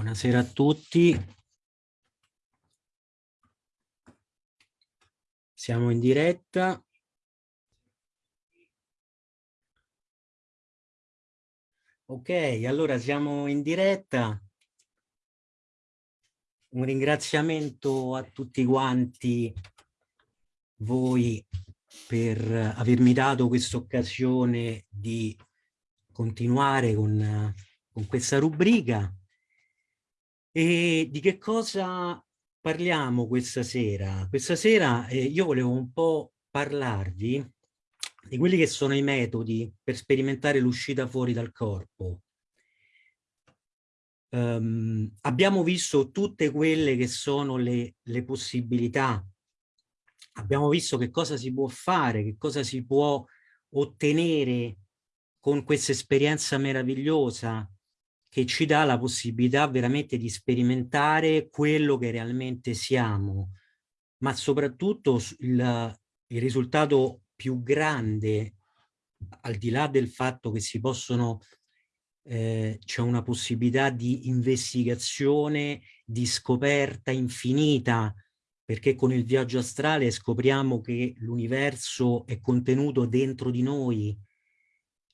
Buonasera a tutti. Siamo in diretta. Ok, allora siamo in diretta. Un ringraziamento a tutti quanti voi per avermi dato questa occasione di continuare con, con questa rubrica e di che cosa parliamo questa sera? Questa sera eh, io volevo un po' parlarvi di quelli che sono i metodi per sperimentare l'uscita fuori dal corpo. Um, abbiamo visto tutte quelle che sono le, le possibilità, abbiamo visto che cosa si può fare, che cosa si può ottenere con questa esperienza meravigliosa che ci dà la possibilità veramente di sperimentare quello che realmente siamo, ma soprattutto il, il risultato più grande, al di là del fatto che si possono, eh, c'è una possibilità di investigazione, di scoperta infinita, perché con il viaggio astrale scopriamo che l'universo è contenuto dentro di noi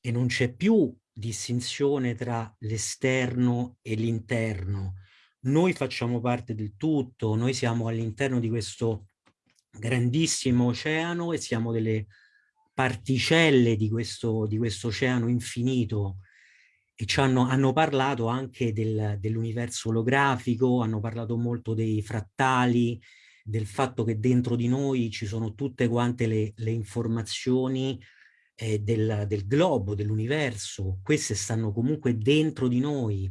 e non c'è più distinzione tra l'esterno e l'interno. Noi facciamo parte del tutto, noi siamo all'interno di questo grandissimo oceano e siamo delle particelle di questo, di questo oceano infinito e ci hanno, hanno parlato anche del, dell'universo olografico, hanno parlato molto dei frattali, del fatto che dentro di noi ci sono tutte quante le, le informazioni eh, del, del globo, dell'universo, queste stanno comunque dentro di noi.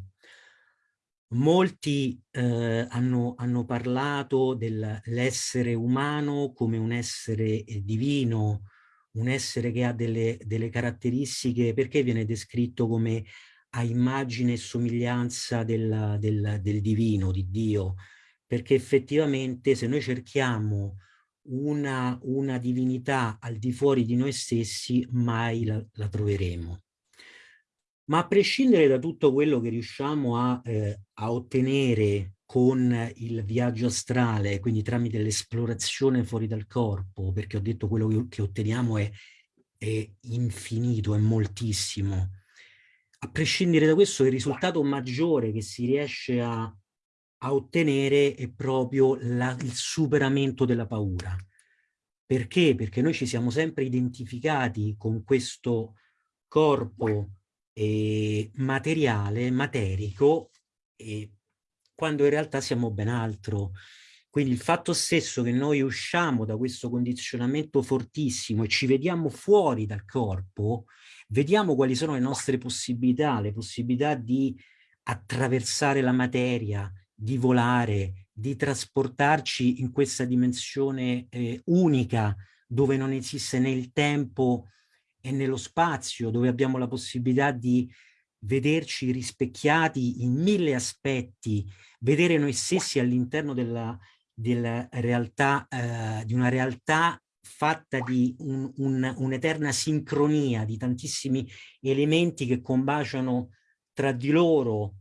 Molti eh, hanno, hanno, parlato dell'essere umano come un essere eh, divino, un essere che ha delle, delle caratteristiche, perché viene descritto come a immagine e somiglianza del, del, del divino, di Dio, perché effettivamente se noi cerchiamo una, una divinità al di fuori di noi stessi, mai la, la troveremo. Ma a prescindere da tutto quello che riusciamo a, eh, a ottenere con il viaggio astrale, quindi tramite l'esplorazione fuori dal corpo, perché ho detto quello che, che otteniamo è, è infinito, è moltissimo. A prescindere da questo, il risultato maggiore che si riesce a, a ottenere è proprio la, il superamento della paura. Perché? Perché noi ci siamo sempre identificati con questo corpo eh, materiale, materico, eh, quando in realtà siamo ben altro. Quindi il fatto stesso che noi usciamo da questo condizionamento fortissimo e ci vediamo fuori dal corpo, vediamo quali sono le nostre possibilità, le possibilità di attraversare la materia, di volare, di trasportarci in questa dimensione eh, unica dove non esiste né il tempo e nello spazio, dove abbiamo la possibilità di vederci rispecchiati in mille aspetti, vedere noi stessi all'interno della, della realtà, eh, di una realtà fatta di un'eterna un, un sincronia di tantissimi elementi che combaciano tra di loro,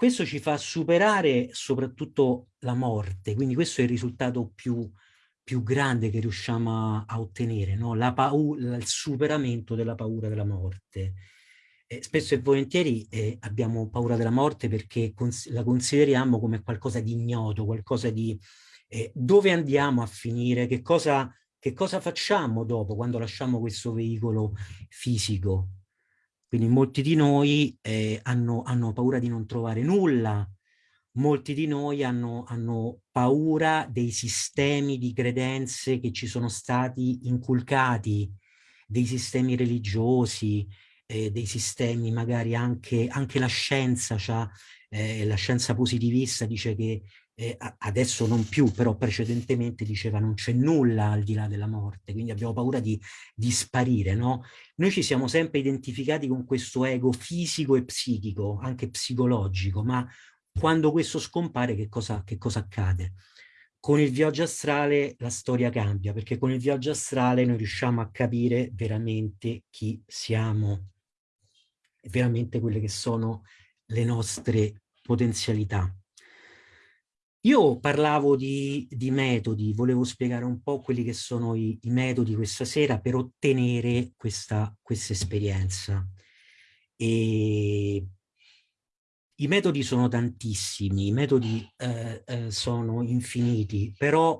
questo ci fa superare soprattutto la morte, quindi questo è il risultato più, più grande che riusciamo a, a ottenere, no? paura, il superamento della paura della morte. Eh, spesso e volentieri eh, abbiamo paura della morte perché cons la consideriamo come qualcosa di ignoto, qualcosa di eh, dove andiamo a finire, che cosa, che cosa facciamo dopo quando lasciamo questo veicolo fisico. Quindi molti di noi eh, hanno, hanno, paura di non trovare nulla, molti di noi hanno, hanno, paura dei sistemi di credenze che ci sono stati inculcati, dei sistemi religiosi, eh, dei sistemi magari anche, anche la scienza, cioè, eh, la scienza positivista dice che eh, adesso non più, però precedentemente diceva non c'è nulla al di là della morte, quindi abbiamo paura di, di sparire, no? Noi ci siamo sempre identificati con questo ego fisico e psichico, anche psicologico, ma quando questo scompare che cosa, che cosa accade? Con il viaggio astrale la storia cambia, perché con il viaggio astrale noi riusciamo a capire veramente chi siamo, veramente quelle che sono le nostre potenzialità. Io parlavo di, di, metodi, volevo spiegare un po' quelli che sono i, i metodi questa sera per ottenere questa, questa esperienza. E I metodi sono tantissimi, i metodi eh, eh, sono infiniti, però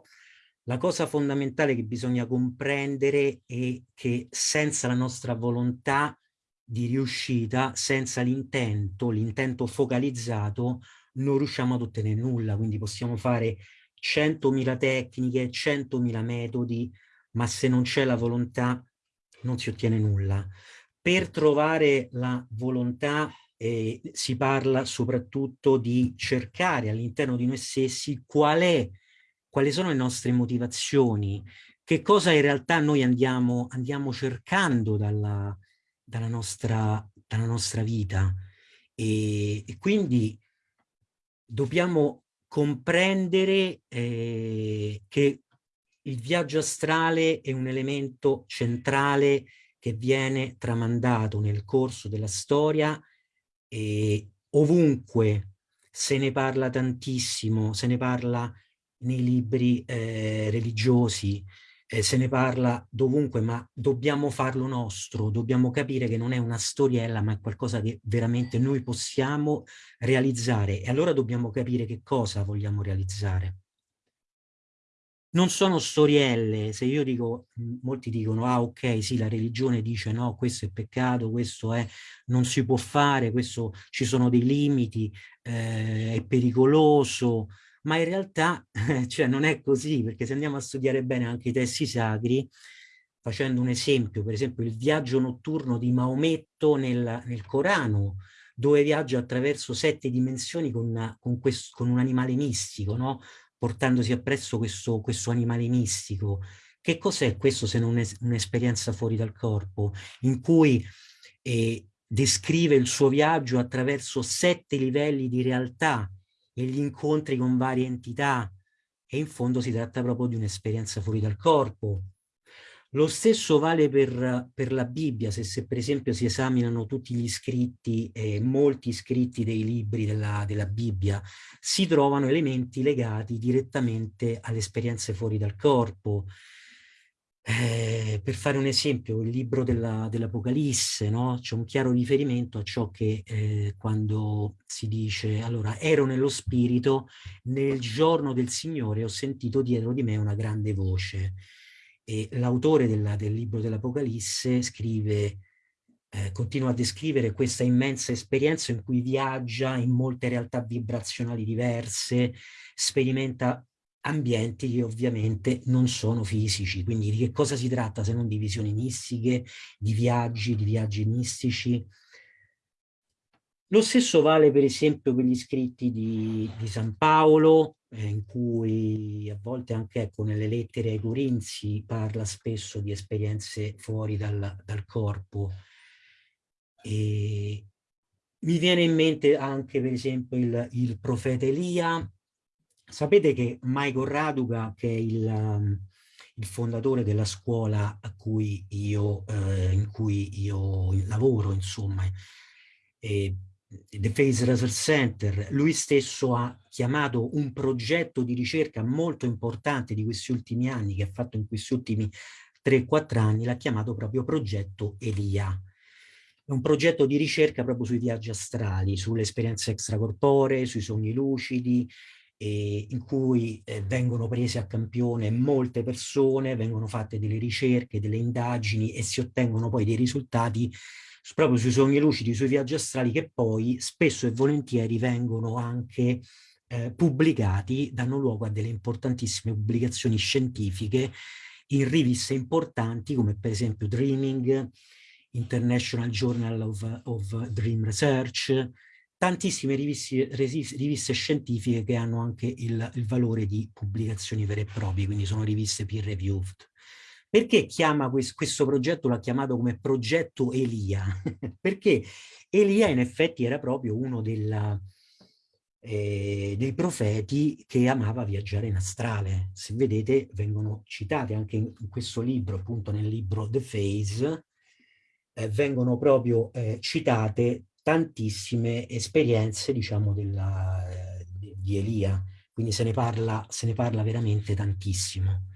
la cosa fondamentale che bisogna comprendere è che senza la nostra volontà di riuscita, senza l'intento, l'intento focalizzato, non riusciamo ad ottenere nulla, quindi possiamo fare 100.000 tecniche, 100.000 metodi, ma se non c'è la volontà non si ottiene nulla. Per trovare la volontà eh, si parla soprattutto di cercare all'interno di noi stessi qual è, quali sono le nostre motivazioni, che cosa in realtà noi andiamo, andiamo cercando dalla, dalla, nostra, dalla nostra vita. E, e quindi dobbiamo comprendere eh, che il viaggio astrale è un elemento centrale che viene tramandato nel corso della storia e ovunque se ne parla tantissimo, se ne parla nei libri eh, religiosi, eh, se ne parla dovunque, ma dobbiamo farlo nostro, dobbiamo capire che non è una storiella, ma è qualcosa che veramente noi possiamo realizzare. E allora dobbiamo capire che cosa vogliamo realizzare. Non sono storielle, se io dico, molti dicono, ah ok, sì, la religione dice no, questo è peccato, questo è, non si può fare, questo, ci sono dei limiti, eh, è pericoloso, ma in realtà cioè, non è così, perché se andiamo a studiare bene anche i testi sacri, facendo un esempio, per esempio il viaggio notturno di Maometto nel, nel Corano, dove viaggia attraverso sette dimensioni con, con, questo, con un animale mistico, no? portandosi appresso questo, questo animale mistico. Che cos'è questo se non un'esperienza fuori dal corpo, in cui eh, descrive il suo viaggio attraverso sette livelli di realtà, e gli incontri con varie entità e in fondo si tratta proprio di un'esperienza fuori dal corpo. Lo stesso vale per, per la Bibbia, se, se, per esempio si esaminano tutti gli scritti, eh, molti scritti dei libri della, della Bibbia, si trovano elementi legati direttamente alle esperienze fuori dal corpo, eh, per fare un esempio, il libro dell'Apocalisse, dell no? c'è un chiaro riferimento a ciò che eh, quando si dice, allora, ero nello spirito, nel giorno del Signore ho sentito dietro di me una grande voce. E l'autore del libro dell'Apocalisse scrive, eh, continua a descrivere questa immensa esperienza in cui viaggia in molte realtà vibrazionali diverse, sperimenta ambienti che ovviamente non sono fisici, quindi di che cosa si tratta se non di visioni mistiche, di viaggi, di viaggi mistici. Lo stesso vale per esempio per gli scritti di, di San Paolo, eh, in cui a volte anche ecco, nelle lettere ai Corinzi parla spesso di esperienze fuori dal, dal corpo. E mi viene in mente anche per esempio il, il profeta Elia, Sapete che Michael Raduga, che è il, um, il fondatore della scuola cui io, eh, in cui io lavoro, insomma, eh, The Face Research Center, lui stesso ha chiamato un progetto di ricerca molto importante di questi ultimi anni, che ha fatto in questi ultimi 3-4 anni, l'ha chiamato proprio progetto Elia. È un progetto di ricerca proprio sui viaggi astrali, sulle esperienze extracorporee, sui sogni lucidi, eh, in cui eh, vengono prese a campione molte persone, vengono fatte delle ricerche, delle indagini e si ottengono poi dei risultati proprio sui sogni lucidi, sui viaggi astrali che poi spesso e volentieri vengono anche eh, pubblicati, danno luogo a delle importantissime pubblicazioni scientifiche in riviste importanti come per esempio Dreaming, International Journal of, of Dream Research, tantissime riviste, riviste, scientifiche che hanno anche il, il, valore di pubblicazioni vere e proprie, quindi sono riviste peer reviewed. Perché chiama questo, questo progetto, l'ha chiamato come progetto Elia? Perché Elia in effetti era proprio uno della, eh, dei profeti che amava viaggiare in astrale. Se vedete vengono citate anche in, in questo libro, appunto nel libro The Phase, eh, vengono proprio eh, citate tantissime esperienze, diciamo, della, di Elia, quindi se ne parla, se ne parla veramente tantissimo.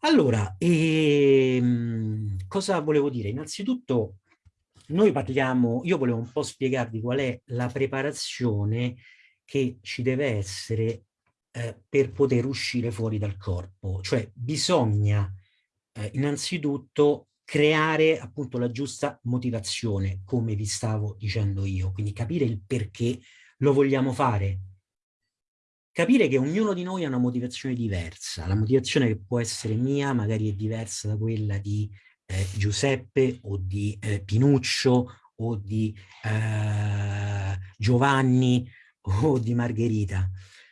Allora, ehm, cosa volevo dire? Innanzitutto noi parliamo, io volevo un po' spiegarvi qual è la preparazione che ci deve essere eh, per poter uscire fuori dal corpo. Cioè bisogna eh, innanzitutto creare appunto la giusta motivazione, come vi stavo dicendo io, quindi capire il perché lo vogliamo fare. Capire che ognuno di noi ha una motivazione diversa, la motivazione che può essere mia magari è diversa da quella di eh, Giuseppe o di eh, Pinuccio o di eh, Giovanni o di Margherita,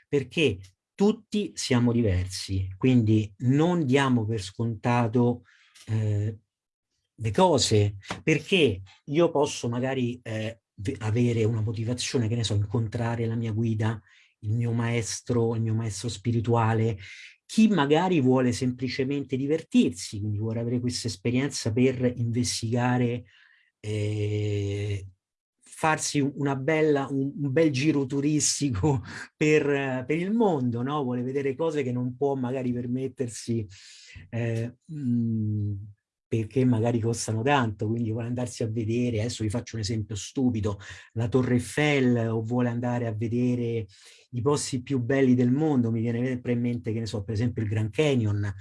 perché tutti siamo diversi, quindi non diamo per scontato eh, le cose, perché io posso magari eh, avere una motivazione, che ne so, incontrare la mia guida, il mio maestro, il mio maestro spirituale, chi magari vuole semplicemente divertirsi, quindi vuole avere questa esperienza per investigare, eh, farsi una bella, un, un, bel giro turistico per, per il mondo, no? vuole vedere cose che non può magari permettersi eh, mh, perché magari costano tanto, quindi vuole andarsi a vedere, adesso vi faccio un esempio stupido, la Torre Eiffel o vuole andare a vedere i posti più belli del mondo, mi viene in mente, che ne so, per esempio il Grand Canyon,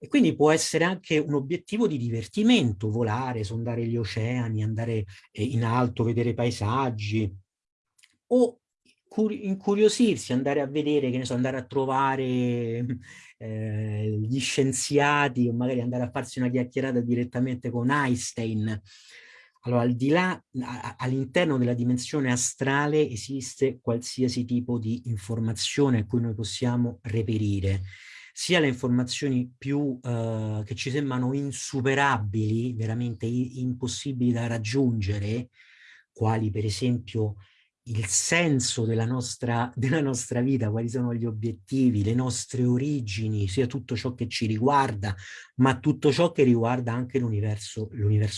e quindi può essere anche un obiettivo di divertimento, volare, sondare gli oceani, andare eh, in alto, vedere paesaggi, o incuriosirsi, andare a vedere, che ne so, andare a trovare eh, gli scienziati o magari andare a farsi una chiacchierata direttamente con Einstein. Allora, al di là, all'interno della dimensione astrale esiste qualsiasi tipo di informazione a cui noi possiamo reperire, sia le informazioni più eh, che ci sembrano insuperabili, veramente impossibili da raggiungere, quali per esempio il senso della nostra, della nostra vita, quali sono gli obiettivi, le nostre origini, sia tutto ciò che ci riguarda, ma tutto ciò che riguarda anche l'universo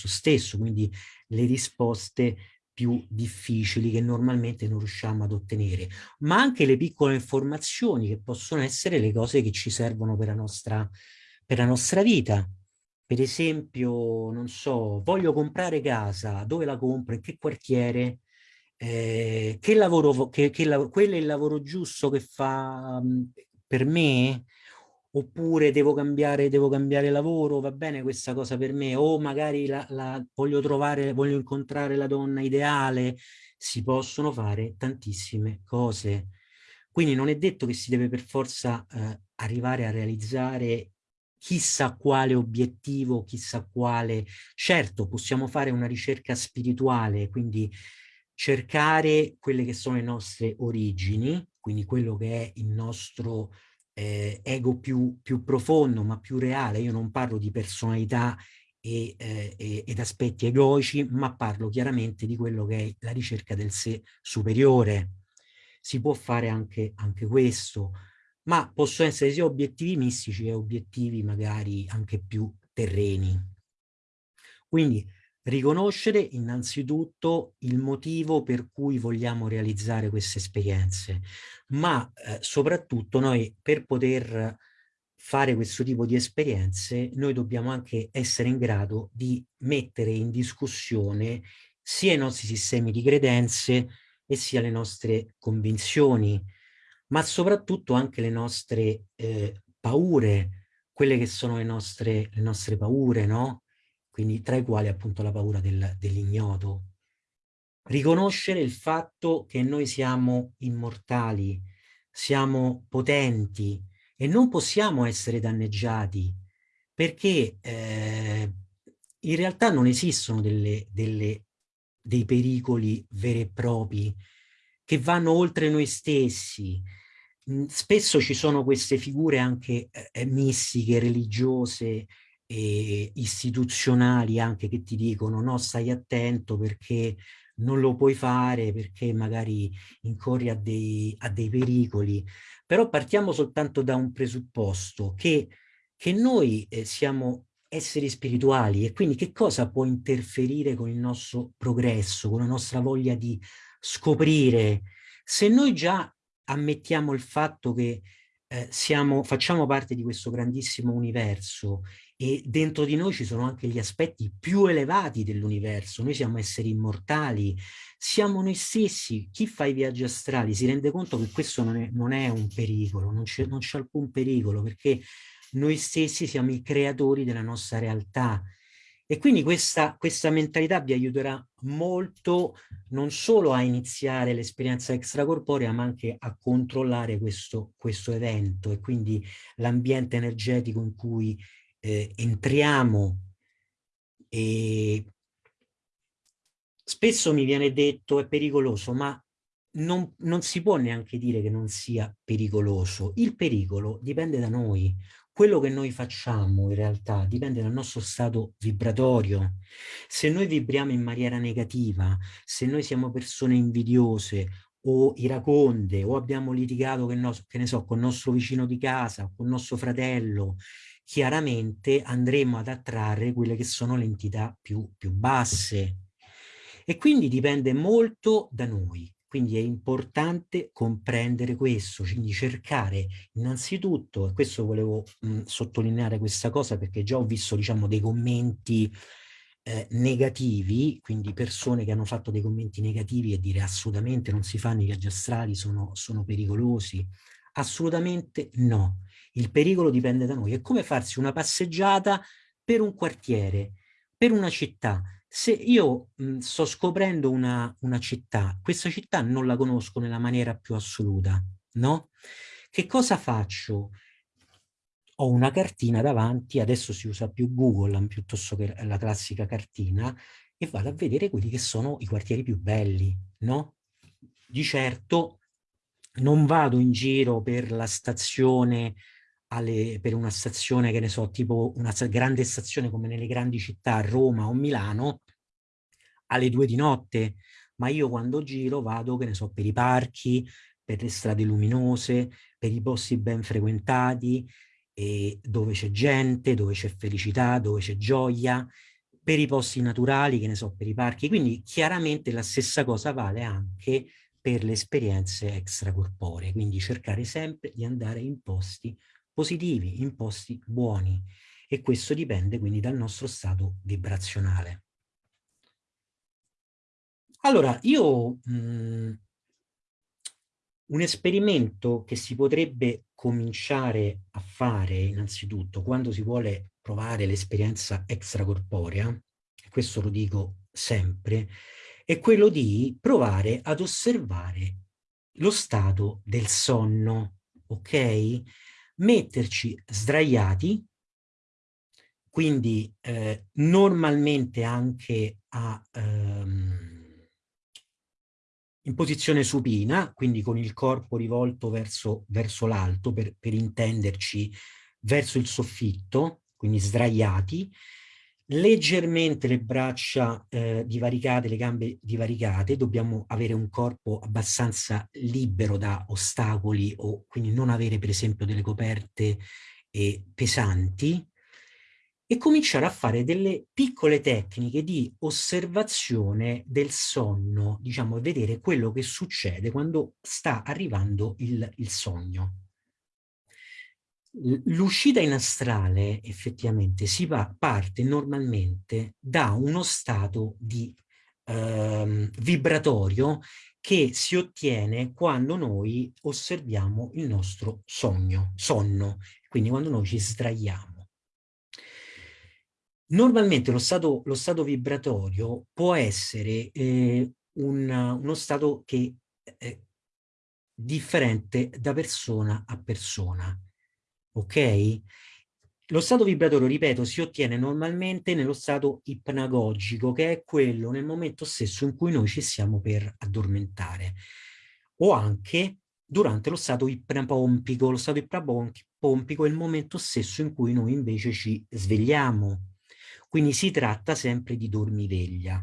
stesso, quindi le risposte più difficili che normalmente non riusciamo ad ottenere, ma anche le piccole informazioni che possono essere le cose che ci servono per la nostra, per la nostra vita. Per esempio, non so, voglio comprare casa, dove la compro, in che quartiere, eh, che lavoro, che, che lav quello è il lavoro giusto che fa mh, per me? Oppure devo cambiare, devo cambiare lavoro, va bene questa cosa per me? O magari la, la, voglio trovare, voglio incontrare la donna ideale? Si possono fare tantissime cose. Quindi non è detto che si deve per forza eh, arrivare a realizzare chissà quale obiettivo, chissà quale... Certo, possiamo fare una ricerca spirituale, quindi cercare quelle che sono le nostre origini, quindi quello che è il nostro eh, ego più, più, profondo, ma più reale. Io non parlo di personalità e, eh, ed aspetti egoici, ma parlo chiaramente di quello che è la ricerca del sé superiore. Si può fare anche, anche questo, ma possono essere sia obiettivi mistici che obiettivi magari anche più terreni. Quindi riconoscere innanzitutto il motivo per cui vogliamo realizzare queste esperienze, ma eh, soprattutto noi per poter fare questo tipo di esperienze noi dobbiamo anche essere in grado di mettere in discussione sia i nostri sistemi di credenze e sia le nostre convinzioni, ma soprattutto anche le nostre eh, paure, quelle che sono le nostre, le nostre paure, no? Quindi tra i quali appunto la paura del, dell'ignoto. Riconoscere il fatto che noi siamo immortali, siamo potenti e non possiamo essere danneggiati perché eh, in realtà non esistono delle, delle, dei pericoli veri e propri che vanno oltre noi stessi. Spesso ci sono queste figure anche eh, mistiche, religiose, eh, istituzionali anche che ti dicono no stai attento perché non lo puoi fare perché magari incorri a dei, a dei pericoli però partiamo soltanto da un presupposto che, che noi eh, siamo esseri spirituali e quindi che cosa può interferire con il nostro progresso, con la nostra voglia di scoprire. Se noi già ammettiamo il fatto che eh, siamo, facciamo parte di questo grandissimo universo e dentro di noi ci sono anche gli aspetti più elevati dell'universo, noi siamo esseri immortali, siamo noi stessi, chi fa i viaggi astrali si rende conto che questo non è, non è un pericolo, non c'è alcun pericolo perché noi stessi siamo i creatori della nostra realtà e quindi questa, questa mentalità vi aiuterà molto non solo a iniziare l'esperienza extracorporea, ma anche a controllare questo, questo evento e quindi l'ambiente energetico in cui eh, entriamo. E spesso mi viene detto è pericoloso, ma non, non si può neanche dire che non sia pericoloso. Il pericolo dipende da noi quello che noi facciamo in realtà dipende dal nostro stato vibratorio. Se noi vibriamo in maniera negativa, se noi siamo persone invidiose o iraconde o abbiamo litigato che, no, che ne so, con il nostro vicino di casa, con il nostro fratello, chiaramente andremo ad attrarre quelle che sono le entità più, più basse. E quindi dipende molto da noi. Quindi è importante comprendere questo, quindi cercare innanzitutto, e questo volevo mh, sottolineare questa cosa perché già ho visto diciamo dei commenti eh, negativi, quindi persone che hanno fatto dei commenti negativi e dire assolutamente non si fanno i viaggi astrali, sono, sono pericolosi. Assolutamente no. Il pericolo dipende da noi. È come farsi una passeggiata per un quartiere, per una città se io mh, sto scoprendo una, una città, questa città non la conosco nella maniera più assoluta, no? Che cosa faccio? Ho una cartina davanti, adesso si usa più Google piuttosto che la classica cartina, e vado a vedere quelli che sono i quartieri più belli, no? Di certo non vado in giro per la stazione alle, per una stazione, che ne so, tipo una grande stazione come nelle grandi città, Roma o Milano, alle due di notte, ma io quando giro vado, che ne so, per i parchi, per le strade luminose, per i posti ben frequentati, dove c'è gente, dove c'è felicità, dove c'è gioia, per i posti naturali, che ne so, per i parchi. Quindi chiaramente la stessa cosa vale anche per le esperienze extracorporee, quindi cercare sempre di andare in posti positivi, imposti buoni e questo dipende quindi dal nostro stato vibrazionale. Allora, io mh, mm, un esperimento che si potrebbe cominciare a fare innanzitutto quando si vuole provare l'esperienza extracorporea, e questo lo dico sempre, è quello di provare ad osservare lo stato del sonno, ok? Metterci sdraiati, quindi eh, normalmente anche a, ehm, in posizione supina, quindi con il corpo rivolto verso, verso l'alto, per, per intenderci verso il soffitto, quindi sdraiati, leggermente le braccia eh, divaricate, le gambe divaricate, dobbiamo avere un corpo abbastanza libero da ostacoli o quindi non avere per esempio delle coperte eh, pesanti e cominciare a fare delle piccole tecniche di osservazione del sonno, diciamo vedere quello che succede quando sta arrivando il, il sogno. L'uscita in astrale effettivamente si va, parte normalmente da uno stato di eh, vibratorio che si ottiene quando noi osserviamo il nostro sogno, sonno, quindi quando noi ci sdraiamo. Normalmente lo stato, lo stato vibratorio può essere eh, un, uno stato che è differente da persona a persona ok? Lo stato vibratorio, ripeto, si ottiene normalmente nello stato ipnagogico, che è quello nel momento stesso in cui noi ci stiamo per addormentare, o anche durante lo stato ipnapompico. Lo stato ipnapompico è il momento stesso in cui noi invece ci svegliamo. Quindi si tratta sempre di dormiveglia.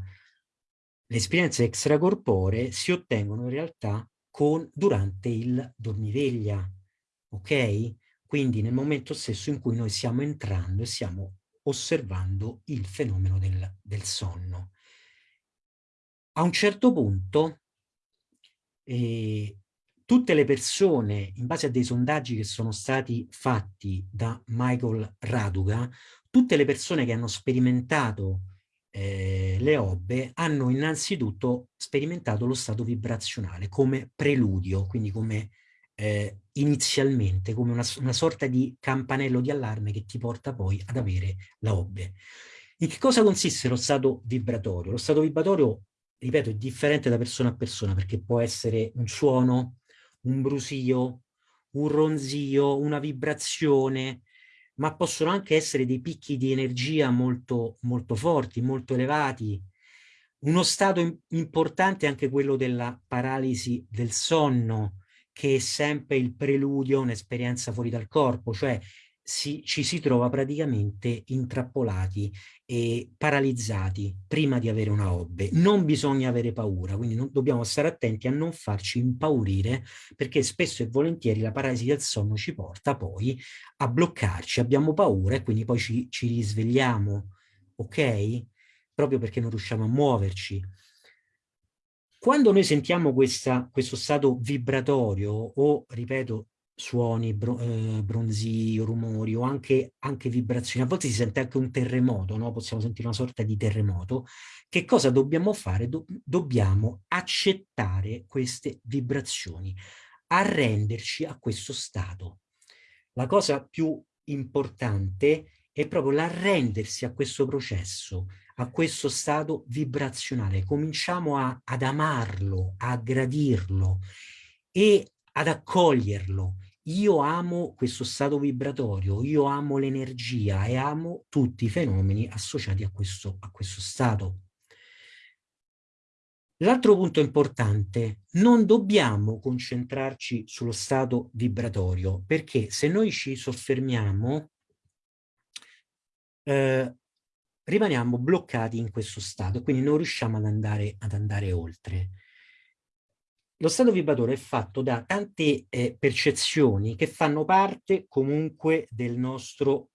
Le esperienze extracorporee si ottengono in realtà con, durante il dormiveglia, ok? Quindi nel momento stesso in cui noi stiamo entrando e stiamo osservando il fenomeno del, del sonno. A un certo punto eh, tutte le persone, in base a dei sondaggi che sono stati fatti da Michael Raduga, tutte le persone che hanno sperimentato eh, le obbe hanno innanzitutto sperimentato lo stato vibrazionale come preludio, quindi come eh, inizialmente, come una, una, sorta di campanello di allarme che ti porta poi ad avere la obbe. In che cosa consiste lo stato vibratorio? Lo stato vibratorio, ripeto, è differente da persona a persona perché può essere un suono, un brusio, un ronzio, una vibrazione, ma possono anche essere dei picchi di energia molto, molto forti, molto elevati. Uno stato importante è anche quello della paralisi del sonno, che è sempre il preludio a un'esperienza fuori dal corpo, cioè si, ci si trova praticamente intrappolati e paralizzati prima di avere una hobby. Non bisogna avere paura, quindi non, dobbiamo stare attenti a non farci impaurire perché spesso e volentieri la paralisi del sonno ci porta poi a bloccarci, abbiamo paura e quindi poi ci, ci risvegliamo, ok? Proprio perché non riusciamo a muoverci. Quando noi sentiamo questa, questo stato vibratorio o, ripeto, suoni, bro, eh, bronzio, rumori o anche, anche, vibrazioni. A volte si sente anche un terremoto, no? possiamo sentire una sorta di terremoto. Che cosa dobbiamo fare? Do dobbiamo accettare queste vibrazioni, arrenderci a questo stato. La cosa più importante è proprio l'arrendersi a questo processo, a questo stato vibrazionale. Cominciamo a, ad amarlo, a gradirlo e ad accoglierlo io amo questo stato vibratorio, io amo l'energia e amo tutti i fenomeni associati a questo, a questo stato. L'altro punto importante, non dobbiamo concentrarci sullo stato vibratorio, perché se noi ci soffermiamo, eh, rimaniamo bloccati in questo stato, quindi non riusciamo ad andare, ad andare oltre lo stato vibratore è fatto da tante eh, percezioni che fanno parte comunque del nostro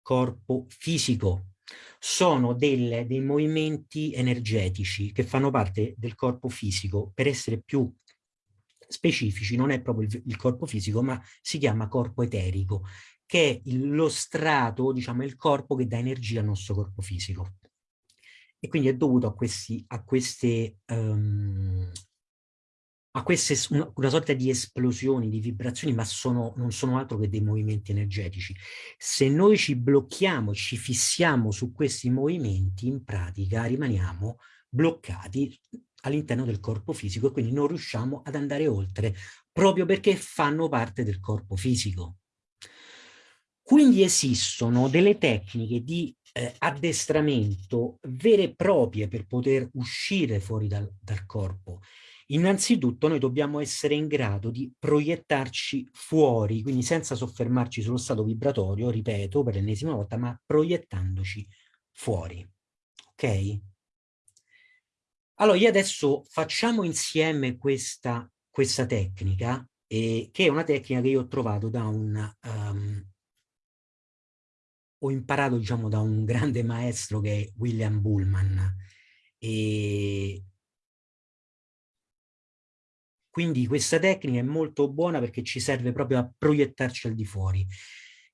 corpo fisico. Sono delle, dei movimenti energetici che fanno parte del corpo fisico. Per essere più specifici, non è proprio il, il corpo fisico, ma si chiama corpo eterico, che è lo strato, diciamo, il corpo che dà energia al nostro corpo fisico. E quindi è dovuto a, questi, a queste um, a queste una, una, sorta di esplosioni, di vibrazioni, ma sono, non sono altro che dei movimenti energetici. Se noi ci blocchiamo, ci fissiamo su questi movimenti, in pratica rimaniamo bloccati all'interno del corpo fisico e quindi non riusciamo ad andare oltre, proprio perché fanno parte del corpo fisico. Quindi esistono delle tecniche di eh, addestramento vere e proprie per poter uscire fuori dal, dal corpo Innanzitutto noi dobbiamo essere in grado di proiettarci fuori, quindi senza soffermarci sullo stato vibratorio, ripeto per l'ennesima volta, ma proiettandoci fuori. Ok? Allora, io adesso facciamo insieme questa, questa tecnica, eh, che è una tecnica che io ho trovato da un... Um, ho imparato, diciamo, da un grande maestro che è William Bullman. E quindi questa tecnica è molto buona perché ci serve proprio a proiettarci al di fuori.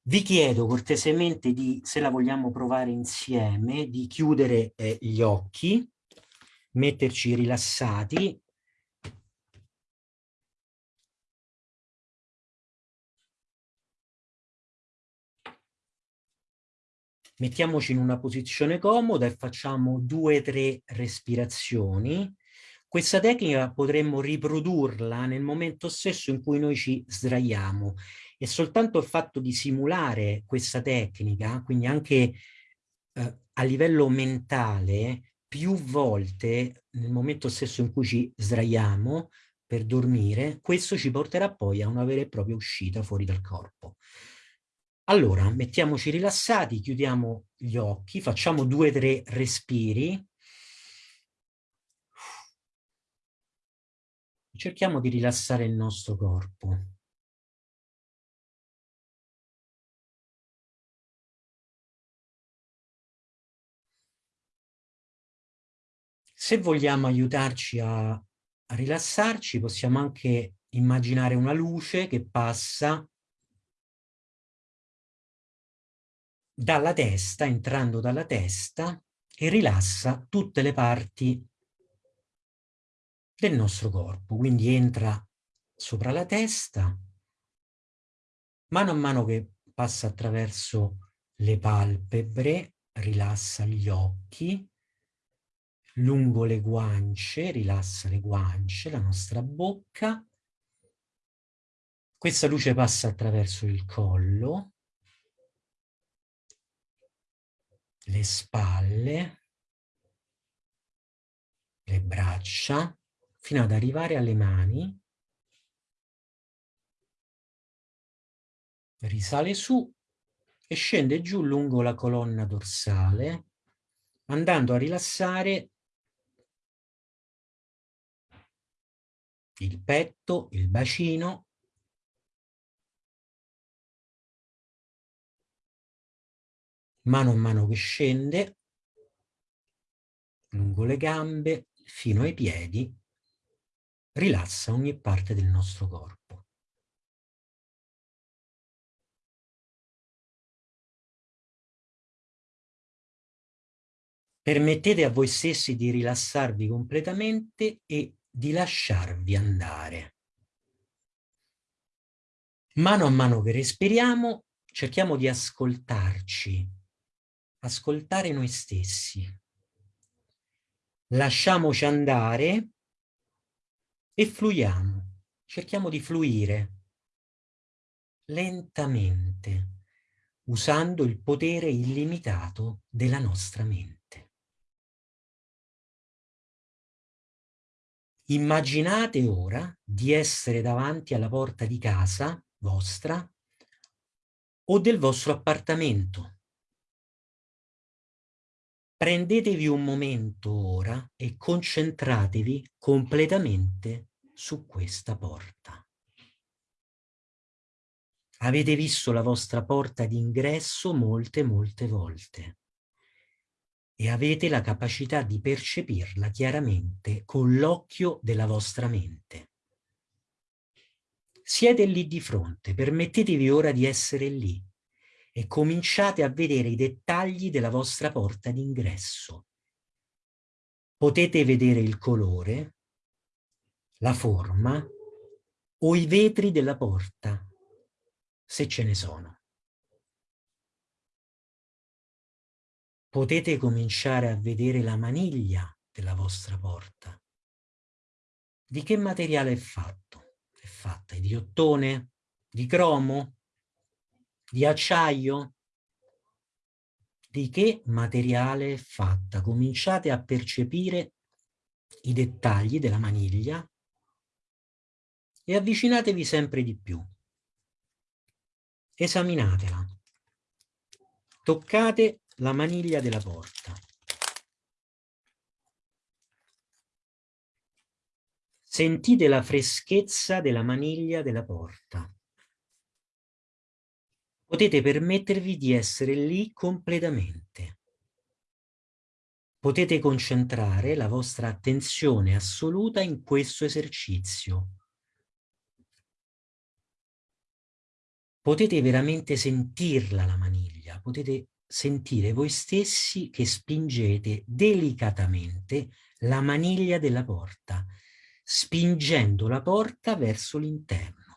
Vi chiedo cortesemente di, se la vogliamo provare insieme, di chiudere eh, gli occhi, metterci rilassati. Mettiamoci in una posizione comoda e facciamo due o tre respirazioni questa tecnica potremmo riprodurla nel momento stesso in cui noi ci sdraiamo e soltanto il fatto di simulare questa tecnica, quindi anche eh, a livello mentale, più volte nel momento stesso in cui ci sdraiamo per dormire, questo ci porterà poi a una vera e propria uscita fuori dal corpo. Allora, mettiamoci rilassati, chiudiamo gli occhi, facciamo due o tre respiri. Cerchiamo di rilassare il nostro corpo. Se vogliamo aiutarci a, a rilassarci, possiamo anche immaginare una luce che passa dalla testa, entrando dalla testa, e rilassa tutte le parti del nostro corpo. Quindi entra sopra la testa, mano a mano che passa attraverso le palpebre, rilassa gli occhi, lungo le guance, rilassa le guance, la nostra bocca. Questa luce passa attraverso il collo, le spalle, le braccia, fino ad arrivare alle mani, risale su e scende giù lungo la colonna dorsale, andando a rilassare il petto, il bacino, mano a mano che scende, lungo le gambe, fino ai piedi, rilassa ogni parte del nostro corpo. Permettete a voi stessi di rilassarvi completamente e di lasciarvi andare. Mano a mano che respiriamo, cerchiamo di ascoltarci ascoltare noi stessi. Lasciamoci andare e fluiamo, cerchiamo di fluire lentamente, usando il potere illimitato della nostra mente. Immaginate ora di essere davanti alla porta di casa vostra o del vostro appartamento Prendetevi un momento ora e concentratevi completamente su questa porta. Avete visto la vostra porta d'ingresso molte, molte volte e avete la capacità di percepirla chiaramente con l'occhio della vostra mente. Siete lì di fronte, permettetevi ora di essere lì, e cominciate a vedere i dettagli della vostra porta d'ingresso. Potete vedere il colore, la forma o i vetri della porta, se ce ne sono. Potete cominciare a vedere la maniglia della vostra porta. Di che materiale è fatto? È fatta di ottone? Di cromo? Di acciaio? Di che materiale è fatta? Cominciate a percepire i dettagli della maniglia e avvicinatevi sempre di più. Esaminatela. Toccate la maniglia della porta. Sentite la freschezza della maniglia della porta potete permettervi di essere lì completamente. Potete concentrare la vostra attenzione assoluta in questo esercizio. Potete veramente sentirla la maniglia, potete sentire voi stessi che spingete delicatamente la maniglia della porta, spingendo la porta verso l'interno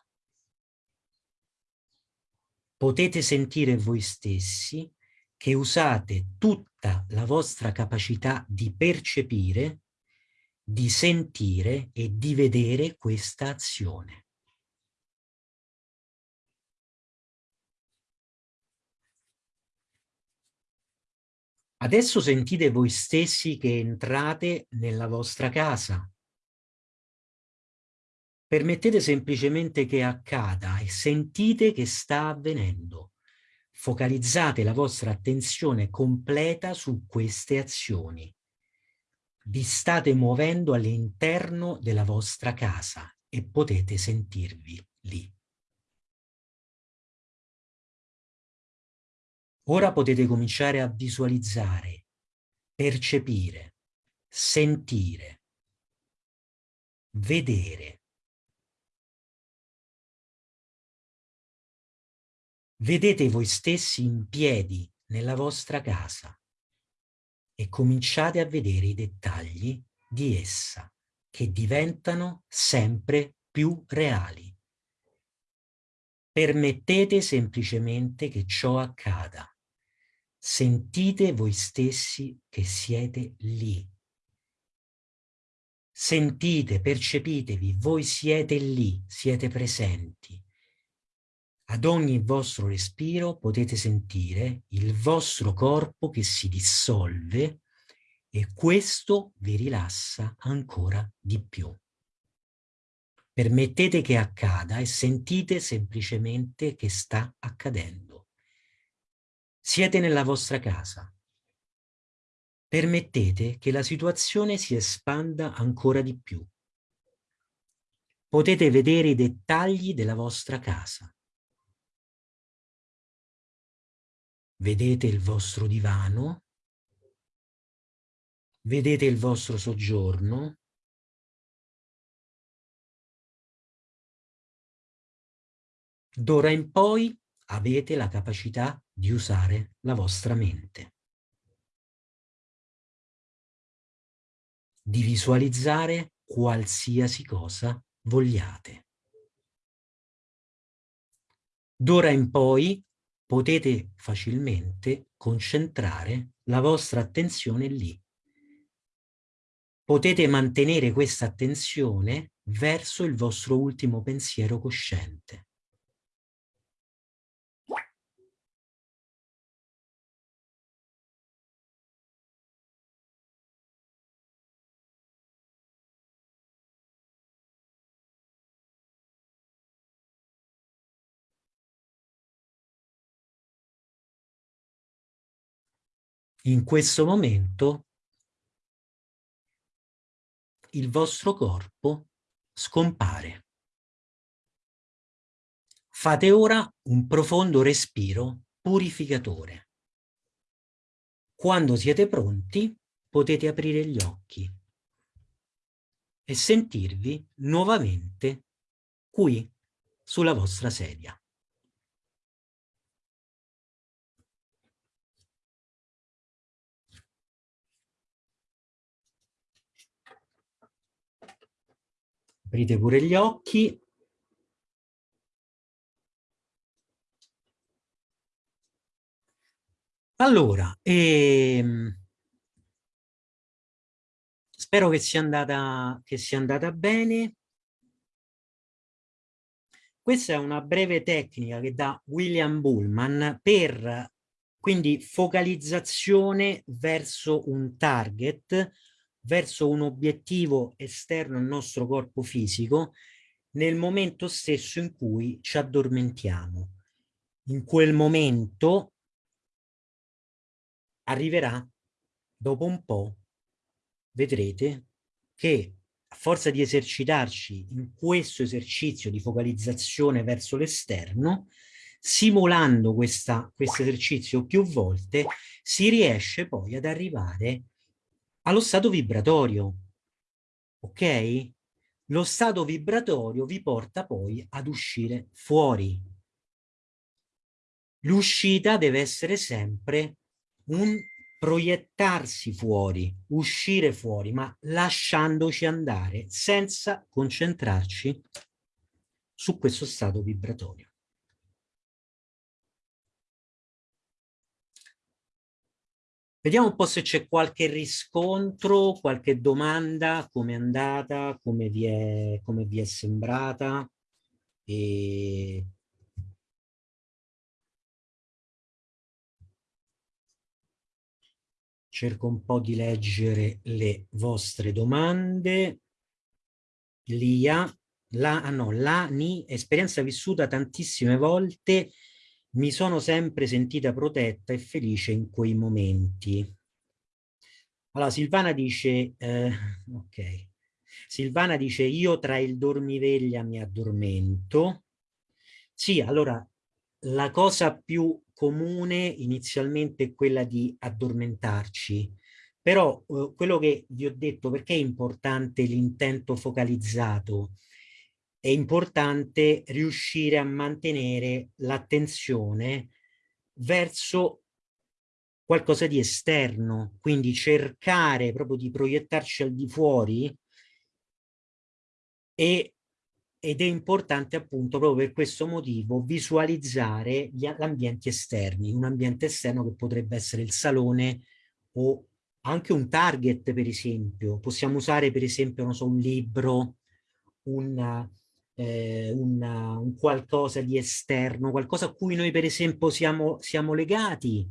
potete sentire voi stessi che usate tutta la vostra capacità di percepire, di sentire e di vedere questa azione. Adesso sentite voi stessi che entrate nella vostra casa, Permettete semplicemente che accada e sentite che sta avvenendo. Focalizzate la vostra attenzione completa su queste azioni. Vi state muovendo all'interno della vostra casa e potete sentirvi lì. Ora potete cominciare a visualizzare, percepire, sentire, vedere. Vedete voi stessi in piedi nella vostra casa e cominciate a vedere i dettagli di essa che diventano sempre più reali. Permettete semplicemente che ciò accada. Sentite voi stessi che siete lì. Sentite, percepitevi, voi siete lì, siete presenti. Ad ogni vostro respiro potete sentire il vostro corpo che si dissolve e questo vi rilassa ancora di più. Permettete che accada e sentite semplicemente che sta accadendo. Siete nella vostra casa. Permettete che la situazione si espanda ancora di più. Potete vedere i dettagli della vostra casa. Vedete il vostro divano, vedete il vostro soggiorno, D'ora in poi avete la capacità di usare la vostra mente. Di visualizzare qualsiasi cosa vogliate. D'ora in poi potete facilmente concentrare la vostra attenzione lì. Potete mantenere questa attenzione verso il vostro ultimo pensiero cosciente. In questo momento il vostro corpo scompare. Fate ora un profondo respiro purificatore. Quando siete pronti potete aprire gli occhi e sentirvi nuovamente qui sulla vostra sedia. Aprite pure gli occhi. Allora, ehm, spero che sia, andata, che sia andata bene. Questa è una breve tecnica che dà William Bullman per quindi focalizzazione verso un target verso un obiettivo esterno al nostro corpo fisico nel momento stesso in cui ci addormentiamo. In quel momento arriverà, dopo un po', vedrete che a forza di esercitarci in questo esercizio di focalizzazione verso l'esterno, simulando questo esercizio più volte, si riesce poi ad arrivare allo stato vibratorio, ok? Lo stato vibratorio vi porta poi ad uscire fuori. L'uscita deve essere sempre un proiettarsi fuori, uscire fuori, ma lasciandoci andare senza concentrarci su questo stato vibratorio. Vediamo un po' se c'è qualche riscontro, qualche domanda, come è andata, come vi è, come vi è sembrata. E... Cerco un po' di leggere le vostre domande. Lia, la, ah no, la, ni, esperienza vissuta tantissime volte mi sono sempre sentita protetta e felice in quei momenti. Allora, Silvana dice, eh, ok, Silvana dice, io tra il dormiveglia mi addormento. Sì, allora, la cosa più comune inizialmente è quella di addormentarci, Però eh, quello che vi ho detto, perché è importante l'intento focalizzato? È importante riuscire a mantenere l'attenzione verso qualcosa di esterno, quindi cercare proprio di proiettarci al di fuori e, ed è importante appunto proprio per questo motivo visualizzare gli ambienti esterni, un ambiente esterno che potrebbe essere il salone o anche un target per esempio, possiamo usare per esempio non so, un libro, un, eh, una, un qualcosa di esterno, qualcosa a cui noi per esempio siamo, siamo legati.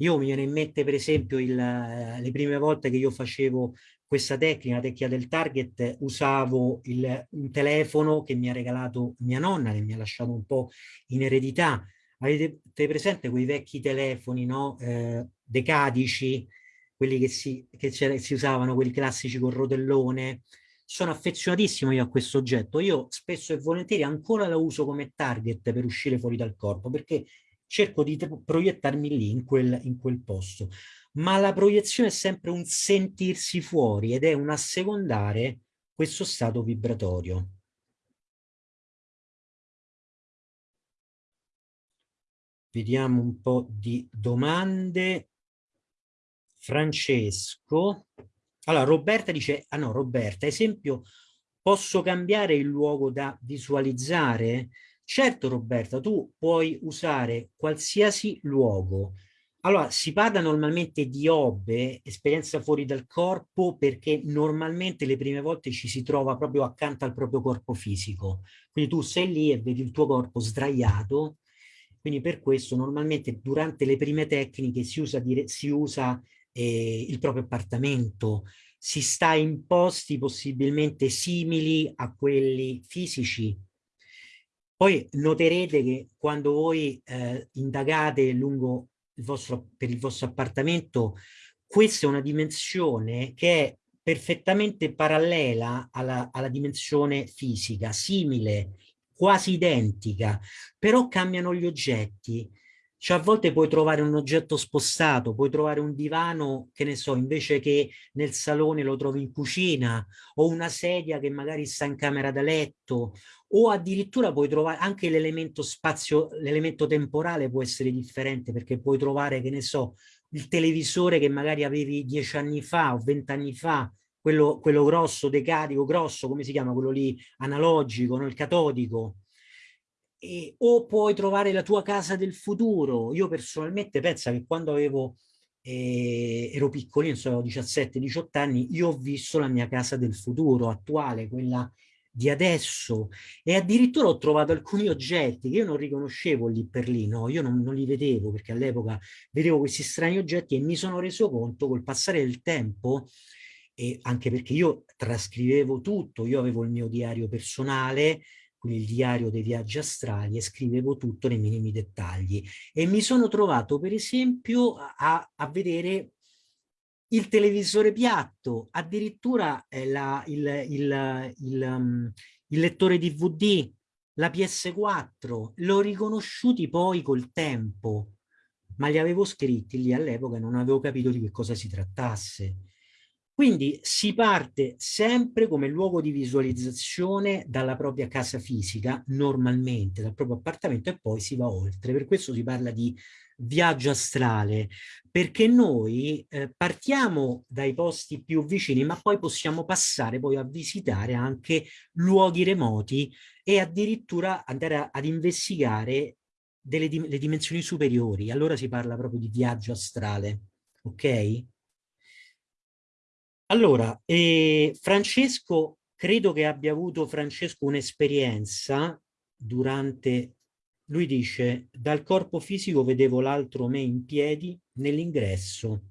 Io mi viene in mente per esempio il, le prime volte che io facevo questa tecnica, la tecnica del target, usavo il, un telefono che mi ha regalato mia nonna, che mi ha lasciato un po' in eredità. Avete presente quei vecchi telefoni, no? Eh, decadici, quelli che si, che si usavano, quelli classici col rotellone? Sono affezionatissimo io a questo oggetto. Io spesso e volentieri ancora lo uso come target per uscire fuori dal corpo, perché cerco di proiettarmi lì, in quel, in quel posto ma la proiezione è sempre un sentirsi fuori ed è un assecondare questo stato vibratorio. Vediamo un po' di domande. Francesco. Allora, Roberta dice, ah no, Roberta, esempio, posso cambiare il luogo da visualizzare? Certo, Roberta, tu puoi usare qualsiasi luogo, allora, si parla normalmente di obbe, esperienza fuori dal corpo, perché normalmente le prime volte ci si trova proprio accanto al proprio corpo fisico. Quindi tu sei lì e vedi il tuo corpo sdraiato, quindi per questo normalmente durante le prime tecniche si usa, dire, si usa eh, il proprio appartamento, si sta in posti possibilmente simili a quelli fisici. Poi noterete che quando voi eh, indagate lungo il vostro, per il vostro appartamento, questa è una dimensione che è perfettamente parallela alla, alla dimensione fisica, simile, quasi identica, però cambiano gli oggetti. Cioè a volte puoi trovare un oggetto spostato, puoi trovare un divano, che ne so, invece che nel salone lo trovi in cucina, o una sedia che magari sta in camera da letto, o addirittura puoi trovare anche l'elemento spazio, l'elemento temporale può essere differente, perché puoi trovare, che ne so, il televisore che magari avevi dieci anni fa o vent'anni fa, quello, quello grosso, decadico, grosso, come si chiama, quello lì analogico, no? il catodico, e, o puoi trovare la tua casa del futuro. Io personalmente penso che quando avevo, eh, ero piccolino, avevo 17-18 anni, io ho visto la mia casa del futuro attuale, quella di adesso e addirittura ho trovato alcuni oggetti che io non riconoscevo lì per lì, no? io non, non li vedevo perché all'epoca vedevo questi strani oggetti e mi sono reso conto col passare del tempo e anche perché io trascrivevo tutto, io avevo il mio diario personale, quindi il diario dei viaggi astrali e scrivevo tutto nei minimi dettagli e mi sono trovato per esempio a, a vedere il televisore piatto, addirittura eh, la, il, il, il, um, il lettore DVD, la PS4, l'ho riconosciuti poi col tempo, ma li avevo scritti lì all'epoca e non avevo capito di che cosa si trattasse. Quindi si parte sempre come luogo di visualizzazione dalla propria casa fisica, normalmente dal proprio appartamento e poi si va oltre. Per questo si parla di viaggio astrale, perché noi eh, partiamo dai posti più vicini, ma poi possiamo passare poi a visitare anche luoghi remoti e addirittura andare a, ad investigare delle dim le dimensioni superiori. Allora si parla proprio di viaggio astrale, ok? Allora, eh, Francesco, credo che abbia avuto Francesco un'esperienza durante, lui dice, dal corpo fisico vedevo l'altro me in piedi nell'ingresso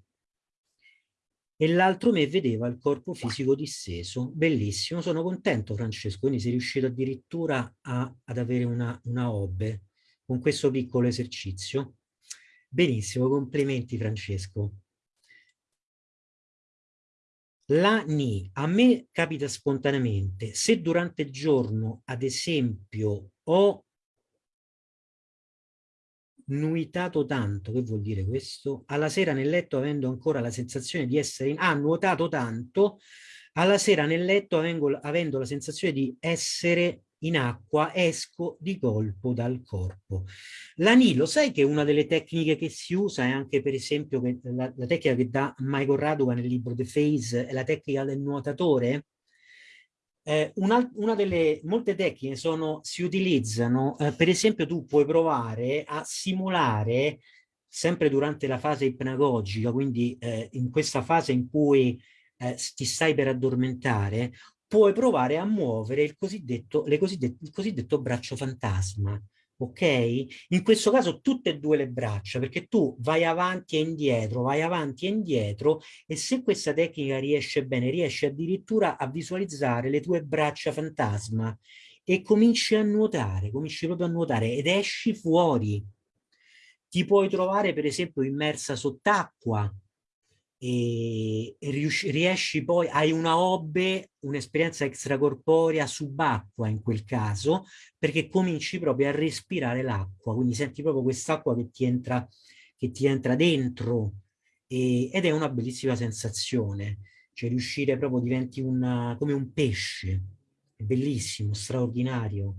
e l'altro me vedeva il corpo fisico disteso. Bellissimo, sono contento Francesco, quindi sei riuscito addirittura a, ad avere una, una hobby con questo piccolo esercizio. Benissimo, complimenti Francesco. La NI a me capita spontaneamente, se durante il giorno, ad esempio, ho nuitato tanto, che vuol dire questo? Alla sera nel letto avendo ancora la sensazione di essere in... Ah, nuotato tanto, alla sera nel letto avendo, avendo la sensazione di essere in acqua, esco di colpo dal corpo. L'anilo, sai che una delle tecniche che si usa è anche per esempio la, la tecnica che dà Michael Raduca nel libro The Phase, è la tecnica del nuotatore, eh, una, una, delle molte tecniche sono, si utilizzano, eh, per esempio tu puoi provare a simulare, sempre durante la fase ipnagogica, quindi eh, in questa fase in cui eh, ti stai per addormentare, puoi provare a muovere il cosiddetto, il cosiddetto braccio fantasma ok? In questo caso tutte e due le braccia, perché tu vai avanti e indietro, vai avanti e indietro e se questa tecnica riesce bene, riesci addirittura a visualizzare le tue braccia fantasma e cominci a nuotare, cominci proprio a nuotare ed esci fuori. Ti puoi trovare per esempio immersa sott'acqua, e, e riesci poi, hai una hobby, un'esperienza extracorporea subacqua in quel caso, perché cominci proprio a respirare l'acqua, quindi senti proprio quest'acqua che ti entra, che ti entra dentro e, ed è una bellissima sensazione, cioè riuscire proprio diventi una, come un pesce, è bellissimo, straordinario.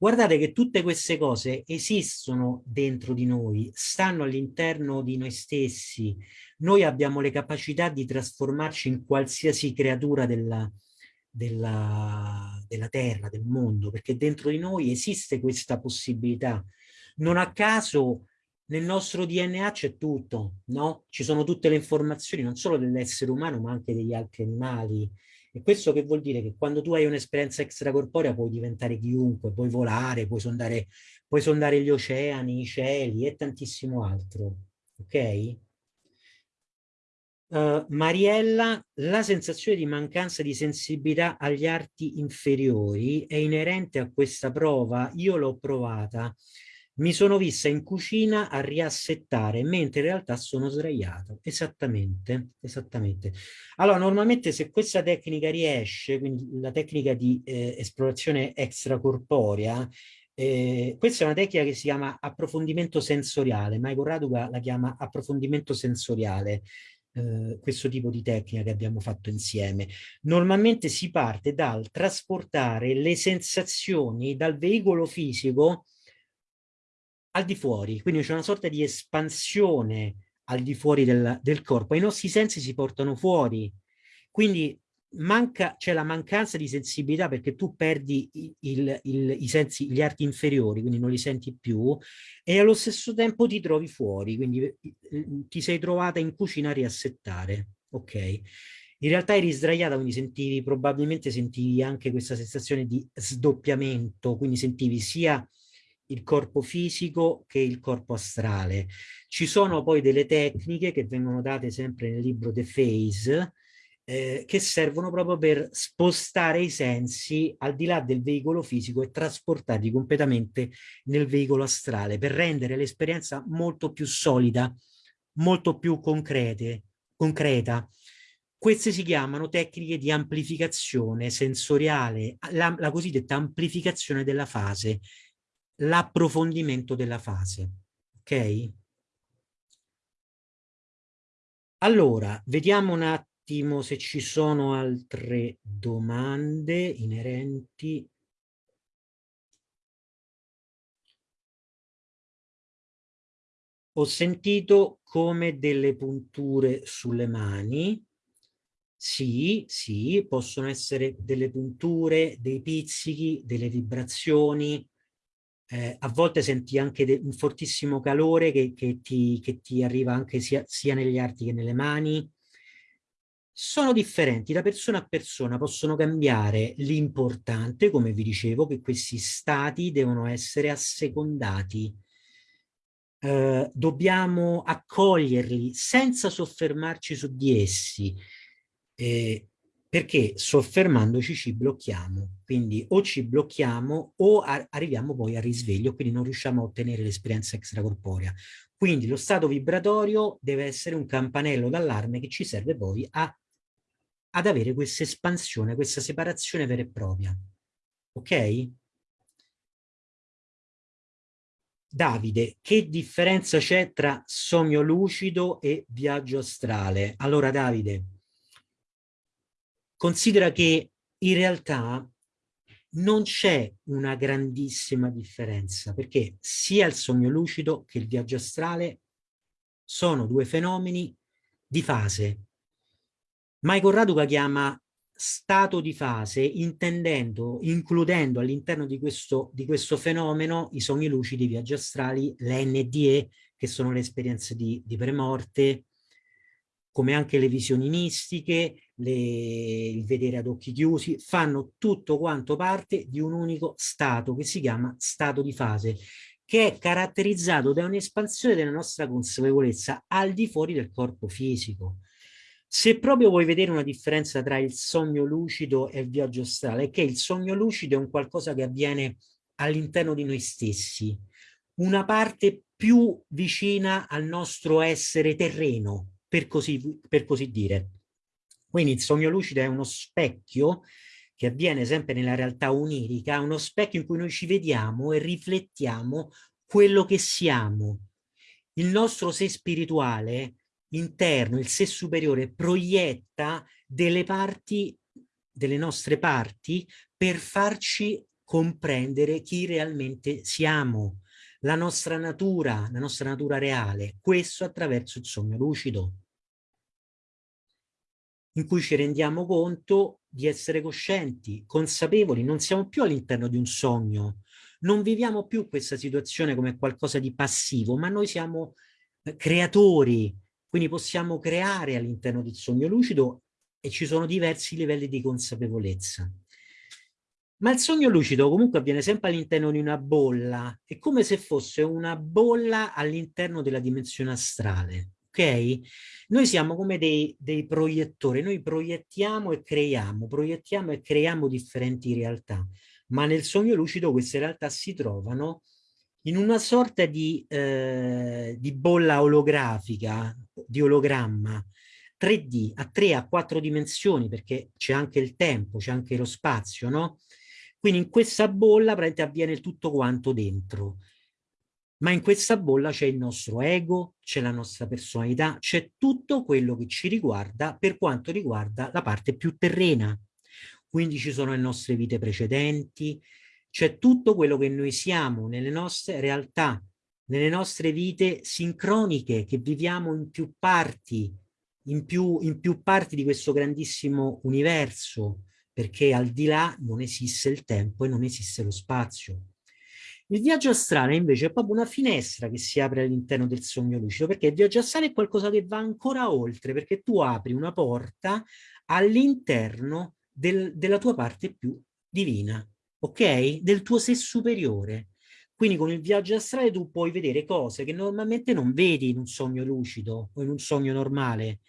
Guardate che tutte queste cose esistono dentro di noi, stanno all'interno di noi stessi. Noi abbiamo le capacità di trasformarci in qualsiasi creatura della, della, della terra, del mondo, perché dentro di noi esiste questa possibilità. Non a caso nel nostro DNA c'è tutto, no? Ci sono tutte le informazioni, non solo dell'essere umano, ma anche degli altri animali, e questo che vuol dire che quando tu hai un'esperienza extracorporea puoi diventare chiunque, puoi volare, puoi sondare, puoi sondare gli oceani, i cieli e tantissimo altro. Ok? Uh, Mariella, la sensazione di mancanza di sensibilità agli arti inferiori è inerente a questa prova, io l'ho provata mi sono vista in cucina a riassettare, mentre in realtà sono sdraiato. Esattamente, esattamente. Allora, normalmente se questa tecnica riesce, quindi la tecnica di eh, esplorazione extracorporea, eh, questa è una tecnica che si chiama approfondimento sensoriale, Michael Raduca la chiama approfondimento sensoriale, eh, questo tipo di tecnica che abbiamo fatto insieme. Normalmente si parte dal trasportare le sensazioni dal veicolo fisico al di fuori, quindi c'è una sorta di espansione al di fuori del, del corpo, i nostri sensi si portano fuori, quindi c'è la mancanza di sensibilità perché tu perdi il, il, i sensi, gli arti inferiori, quindi non li senti più, e allo stesso tempo ti trovi fuori, quindi eh, ti sei trovata in cucina a riassettare, ok? In realtà eri sdraiata, quindi sentivi, probabilmente sentivi anche questa sensazione di sdoppiamento, quindi sentivi sia il corpo fisico che il corpo astrale. Ci sono poi delle tecniche che vengono date sempre nel libro The Phase, eh, che servono proprio per spostare i sensi al di là del veicolo fisico e trasportarli completamente nel veicolo astrale, per rendere l'esperienza molto più solida, molto più concrete, concreta. Queste si chiamano tecniche di amplificazione sensoriale, la, la cosiddetta amplificazione della fase, l'approfondimento della fase. Ok? Allora, vediamo un attimo se ci sono altre domande inerenti. Ho sentito come delle punture sulle mani. Sì, sì, possono essere delle punture, dei pizzichi, delle vibrazioni, eh, a volte senti anche un fortissimo calore che, che, ti, che ti, arriva anche sia, sia negli arti che nelle mani. Sono differenti da persona a persona, possono cambiare. L'importante, come vi dicevo, che questi stati devono essere assecondati. Eh, dobbiamo accoglierli senza soffermarci su di essi. Eh, perché soffermandoci ci blocchiamo, quindi o ci blocchiamo o arriviamo poi al risveglio, quindi non riusciamo a ottenere l'esperienza extracorporea. Quindi lo stato vibratorio deve essere un campanello d'allarme che ci serve poi a, ad avere questa espansione, questa separazione vera e propria. Ok? Davide, che differenza c'è tra sogno lucido e viaggio astrale? Allora Davide, considera che in realtà non c'è una grandissima differenza perché sia il sogno lucido che il viaggio astrale sono due fenomeni di fase. Michael Raduca chiama stato di fase intendendo, includendo all'interno di di questo fenomeno i sogni lucidi, i viaggi astrali, le NDE, che sono le esperienze di, di premorte, come anche le visioni mistiche, le, il vedere ad occhi chiusi, fanno tutto quanto parte di un unico stato che si chiama stato di fase, che è caratterizzato da un'espansione della nostra consapevolezza al di fuori del corpo fisico. Se proprio vuoi vedere una differenza tra il sogno lucido e il viaggio astrale, è che il sogno lucido è un qualcosa che avviene all'interno di noi stessi, una parte più vicina al nostro essere terreno, per così, per così dire. Quindi il sogno lucido è uno specchio che avviene sempre nella realtà onirica, uno specchio in cui noi ci vediamo e riflettiamo quello che siamo. Il nostro sé spirituale interno, il sé superiore, proietta delle parti, delle nostre parti, per farci comprendere chi realmente siamo, la nostra natura, la nostra natura reale, questo attraverso il sogno lucido, in cui ci rendiamo conto di essere coscienti, consapevoli, non siamo più all'interno di un sogno, non viviamo più questa situazione come qualcosa di passivo, ma noi siamo eh, creatori, quindi possiamo creare all'interno del sogno lucido e ci sono diversi livelli di consapevolezza. Ma il sogno lucido comunque avviene sempre all'interno di una bolla, è come se fosse una bolla all'interno della dimensione astrale, ok? Noi siamo come dei, dei proiettori, noi proiettiamo e creiamo, proiettiamo e creiamo differenti realtà, ma nel sogno lucido queste realtà si trovano in una sorta di, eh, di bolla olografica, di ologramma, 3D, a 3, a 4 dimensioni, perché c'è anche il tempo, c'è anche lo spazio, no? Quindi in questa bolla avviene tutto quanto dentro. Ma in questa bolla c'è il nostro ego, c'è la nostra personalità, c'è tutto quello che ci riguarda per quanto riguarda la parte più terrena. Quindi ci sono le nostre vite precedenti, c'è tutto quello che noi siamo nelle nostre realtà, nelle nostre vite sincroniche che viviamo in più parti, in più, in più parti di questo grandissimo universo, perché al di là non esiste il tempo e non esiste lo spazio. Il viaggio astrale invece è proprio una finestra che si apre all'interno del sogno lucido, perché il viaggio astrale è qualcosa che va ancora oltre, perché tu apri una porta all'interno del, della tua parte più divina, ok? Del tuo sé superiore. Quindi con il viaggio astrale tu puoi vedere cose che normalmente non vedi in un sogno lucido o in un sogno normale.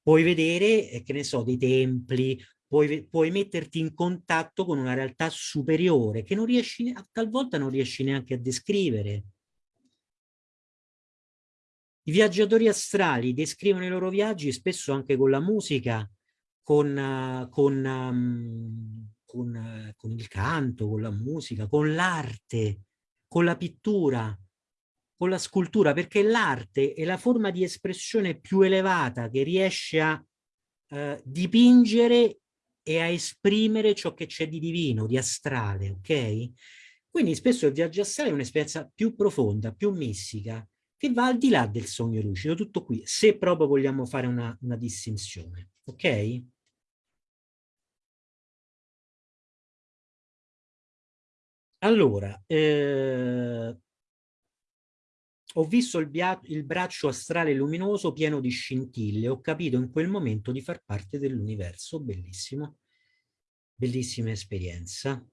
Puoi vedere, eh, che ne so, dei templi, puoi, puoi metterti in contatto con una realtà superiore che non riesci, talvolta non riesci neanche a descrivere. I viaggiatori astrali descrivono i loro viaggi spesso anche con la musica, con, con um, con, con il canto, con la musica, con l'arte, con la pittura, con la scultura, perché l'arte è la forma di espressione più elevata che riesce a eh, dipingere e a esprimere ciò che c'è di divino, di astrale, ok? Quindi spesso il viaggio astrale è un'esperienza più profonda, più mistica, che va al di là del sogno lucido, tutto qui, se proprio vogliamo fare una, una distinzione, ok? Allora, eh, ho visto il, il, braccio astrale luminoso pieno di scintille, ho capito in quel momento di far parte dell'universo, bellissimo, bellissima esperienza.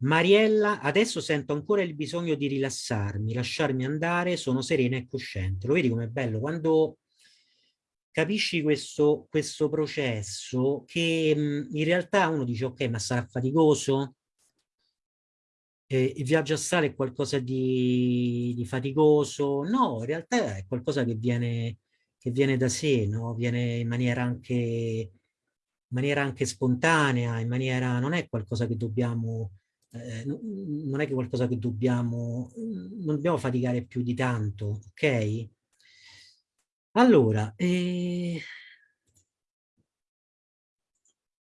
Mariella, adesso sento ancora il bisogno di rilassarmi, lasciarmi andare, sono serena e cosciente. Lo vedi com'è bello? Quando capisci questo, questo processo che mh, in realtà uno dice ok ma sarà faticoso? Eh, il viaggio astrale è qualcosa di, di, faticoso, no, in realtà è qualcosa che viene, che viene da sé, no? viene in maniera, anche, in maniera anche spontanea, in maniera, non è qualcosa che dobbiamo eh, non è che qualcosa che dobbiamo, non dobbiamo faticare più di tanto, ok? Allora, eh,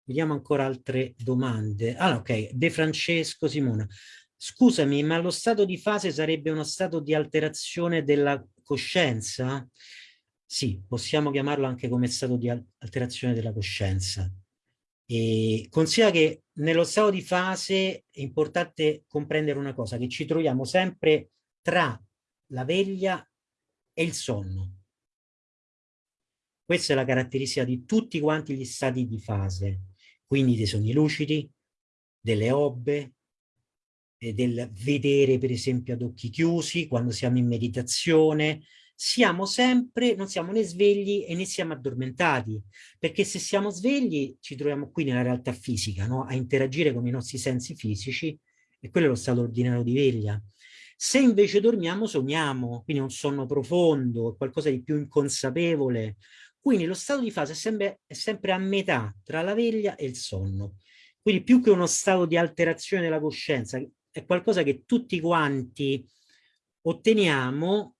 vediamo ancora altre domande. Ah, ok, De Francesco Simona. Scusami, ma lo stato di fase sarebbe uno stato di alterazione della coscienza? Sì, possiamo chiamarlo anche come stato di alterazione della coscienza. E considera che nello stato di fase è importante comprendere una cosa, che ci troviamo sempre tra la veglia e il sonno. Questa è la caratteristica di tutti quanti gli stati di fase, quindi dei sogni lucidi, delle obbe, del vedere per esempio ad occhi chiusi, quando siamo in meditazione, siamo sempre, non siamo né svegli e né siamo addormentati, perché se siamo svegli ci troviamo qui nella realtà fisica, no? a interagire con i nostri sensi fisici, e quello è lo stato ordinario di veglia. Se invece dormiamo, sogniamo, quindi un sonno profondo, qualcosa di più inconsapevole. Quindi lo stato di fase è sempre, è sempre a metà tra la veglia e il sonno. Quindi più che uno stato di alterazione della coscienza, è qualcosa che tutti quanti otteniamo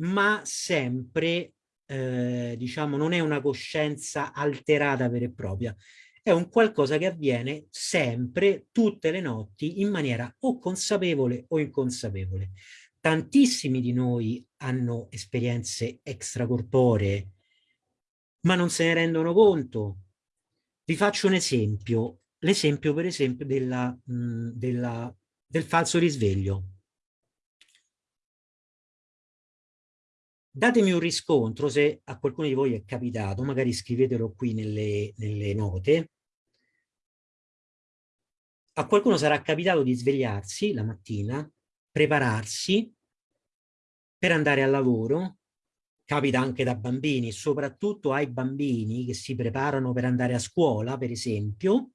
ma sempre, eh, diciamo, non è una coscienza alterata vera e propria, è un qualcosa che avviene sempre, tutte le notti, in maniera o consapevole o inconsapevole. Tantissimi di noi hanno esperienze extracorporee, ma non se ne rendono conto. Vi faccio un esempio, l'esempio per esempio della, mh, della, del falso risveglio. Datemi un riscontro se a qualcuno di voi è capitato, magari scrivetelo qui nelle, nelle note. A qualcuno sarà capitato di svegliarsi la mattina, prepararsi per andare al lavoro, capita anche da bambini, soprattutto ai bambini che si preparano per andare a scuola, per esempio,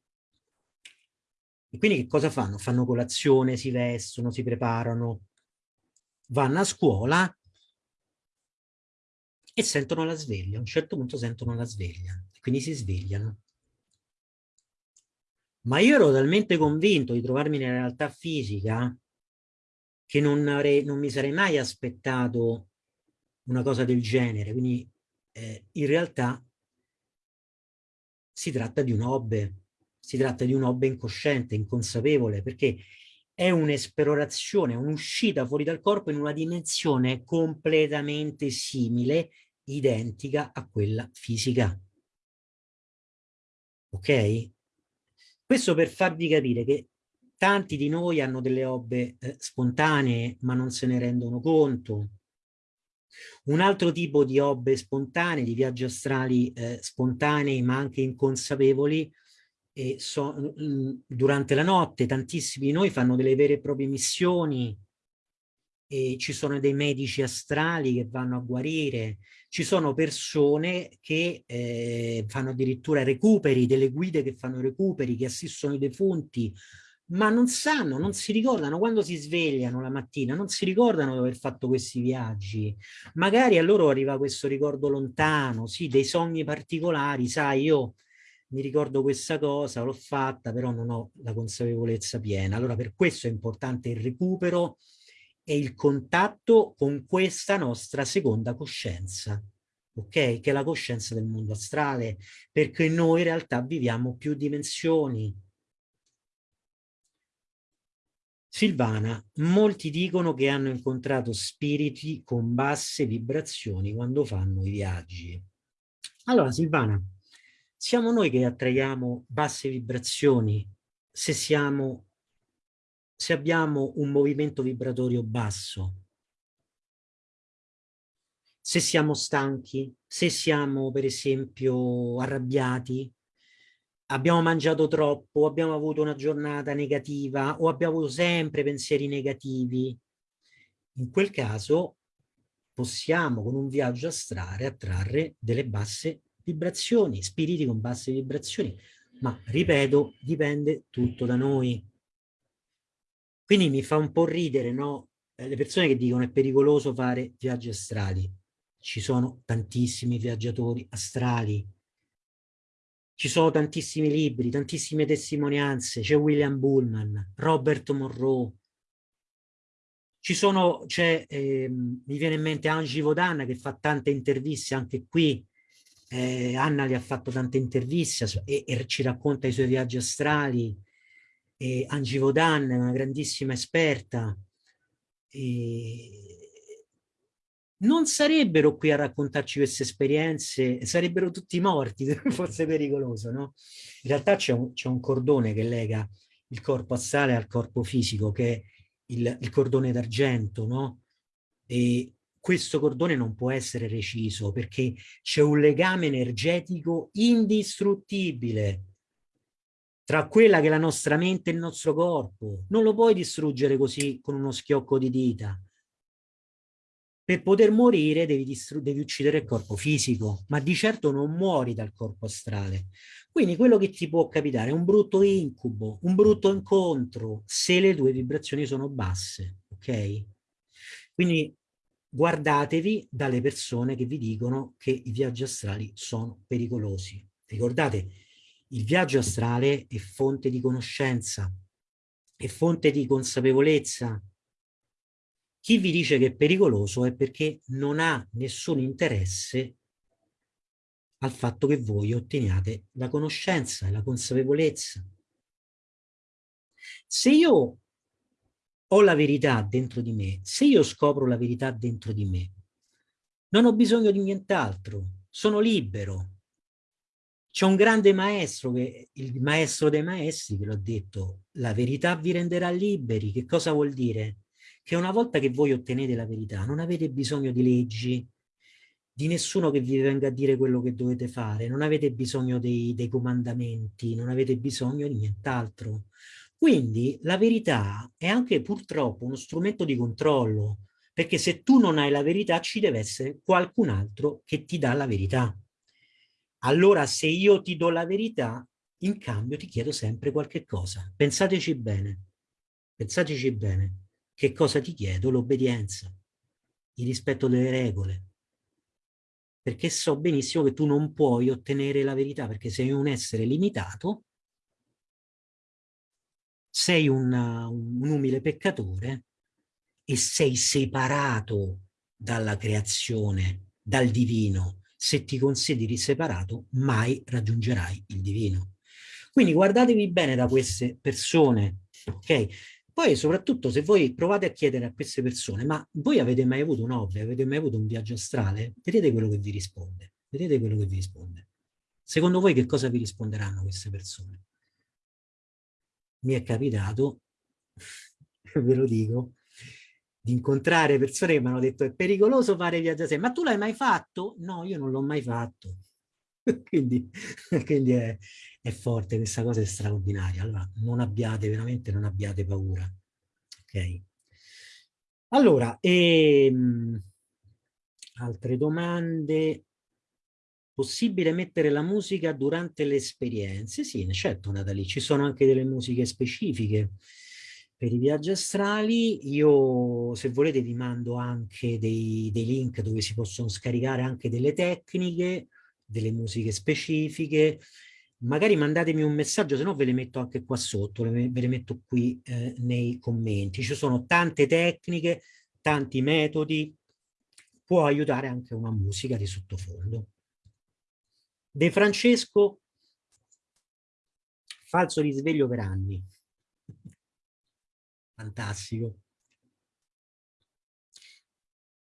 e quindi che cosa fanno? Fanno colazione, si vestono, si preparano, vanno a scuola e sentono la sveglia. A un certo punto sentono la sveglia, quindi si svegliano. Ma io ero talmente convinto di trovarmi nella realtà fisica che non, avrei, non mi sarei mai aspettato una cosa del genere. Quindi eh, in realtà si tratta di un hobby, si tratta di un hobby incosciente, inconsapevole, perché è un'esplorazione, un'uscita fuori dal corpo in una dimensione completamente simile identica a quella fisica. Ok? Questo per farvi capire che tanti di noi hanno delle obbe eh, spontanee ma non se ne rendono conto. Un altro tipo di obbe spontanee, di viaggi astrali eh, spontanei ma anche inconsapevoli, e so, durante la notte tantissimi di noi fanno delle vere e proprie missioni e ci sono dei medici astrali che vanno a guarire, ci sono persone che eh, fanno addirittura recuperi, delle guide che fanno recuperi, che assistono i defunti, ma non sanno, non si ricordano quando si svegliano la mattina, non si ricordano di aver fatto questi viaggi. Magari a loro arriva questo ricordo lontano, sì, dei sogni particolari, sai, io mi ricordo questa cosa, l'ho fatta, però non ho la consapevolezza piena. Allora per questo è importante il recupero è il contatto con questa nostra seconda coscienza, ok? Che è la coscienza del mondo astrale, perché noi in realtà viviamo più dimensioni. Silvana, molti dicono che hanno incontrato spiriti con basse vibrazioni quando fanno i viaggi. Allora Silvana, siamo noi che attraiamo basse vibrazioni se siamo se abbiamo un movimento vibratorio basso, se siamo stanchi, se siamo per esempio arrabbiati, abbiamo mangiato troppo, abbiamo avuto una giornata negativa o abbiamo avuto sempre pensieri negativi, in quel caso possiamo con un viaggio astrale attrarre delle basse vibrazioni, spiriti con basse vibrazioni, ma ripeto, dipende tutto da noi. Quindi mi fa un po' ridere, no? Eh, le persone che dicono è pericoloso fare viaggi astrali. Ci sono tantissimi viaggiatori astrali. Ci sono tantissimi libri, tantissime testimonianze, c'è William Bullman, Robert Monroe, ci sono, c'è, eh, mi viene in mente Angie Vodan che fa tante interviste anche qui, eh, Anna gli ha fatto tante interviste e, e, ci racconta i suoi viaggi astrali, e Angie Vodan è una grandissima esperta, e non sarebbero qui a raccontarci queste esperienze, sarebbero tutti morti, forse pericoloso, no? In realtà c'è un, un, cordone che lega il corpo astrale al corpo fisico, che è il, il cordone d'argento, no? E questo cordone non può essere reciso perché c'è un legame energetico indistruttibile tra quella che è la nostra mente e il nostro corpo. Non lo puoi distruggere così con uno schiocco di dita. Per poter morire devi, devi uccidere il corpo fisico, ma di certo non muori dal corpo astrale. Quindi quello che ti può capitare è un brutto incubo, un brutto incontro, se le tue vibrazioni sono basse, ok? Quindi guardatevi dalle persone che vi dicono che i viaggi astrali sono pericolosi. Ricordate, il viaggio astrale è fonte di conoscenza, è fonte di consapevolezza. Chi vi dice che è pericoloso è perché non ha nessun interesse al fatto che voi otteniate la conoscenza e la consapevolezza. Se io ho la verità dentro di me, se io scopro la verità dentro di me, non ho bisogno di nient'altro, sono libero. C'è un grande maestro, che, il maestro dei maestri, che l'ho detto, la verità vi renderà liberi. Che cosa vuol dire? Che una volta che voi ottenete la verità, non avete bisogno di leggi, di nessuno che vi venga a dire quello che dovete fare, non avete bisogno dei, dei comandamenti, non avete bisogno di nient'altro. Quindi la verità è anche purtroppo uno strumento di controllo, perché se tu non hai la verità ci deve essere qualcun altro che ti dà la verità. Allora se io ti do la verità, in cambio ti chiedo sempre qualche cosa. Pensateci bene, pensateci bene. Che cosa ti chiedo? L'obbedienza, il rispetto delle regole, perché so benissimo che tu non puoi ottenere la verità, perché sei un essere limitato, sei una, un umile peccatore e sei separato dalla creazione, dal divino. Se ti consideri separato, mai raggiungerai il divino. Quindi guardatevi bene da queste persone, ok? Poi soprattutto se voi provate a chiedere a queste persone, ma voi avete mai avuto un hobby, avete mai avuto un viaggio astrale? Vedete quello che vi risponde, vedete quello che vi risponde. Secondo voi che cosa vi risponderanno queste persone? Mi è capitato, ve lo dico, di incontrare persone che mi hanno detto è pericoloso fare viaggio astrale, ma tu l'hai mai fatto? No, io non l'ho mai fatto. quindi, quindi è, è, forte, questa cosa è straordinaria. Allora, non abbiate, veramente non abbiate paura. Ok? Allora, ehm, altre domande? Possibile mettere la musica durante le esperienze? Sì, certo Natalie, ci sono anche delle musiche specifiche per i viaggi astrali. Io, se volete, vi mando anche dei, dei link dove si possono scaricare anche delle tecniche delle musiche specifiche, magari mandatemi un messaggio, se no ve le metto anche qua sotto, ve le metto qui eh, nei commenti. Ci sono tante tecniche, tanti metodi, può aiutare anche una musica di sottofondo. De Francesco, falso risveglio per anni. Fantastico.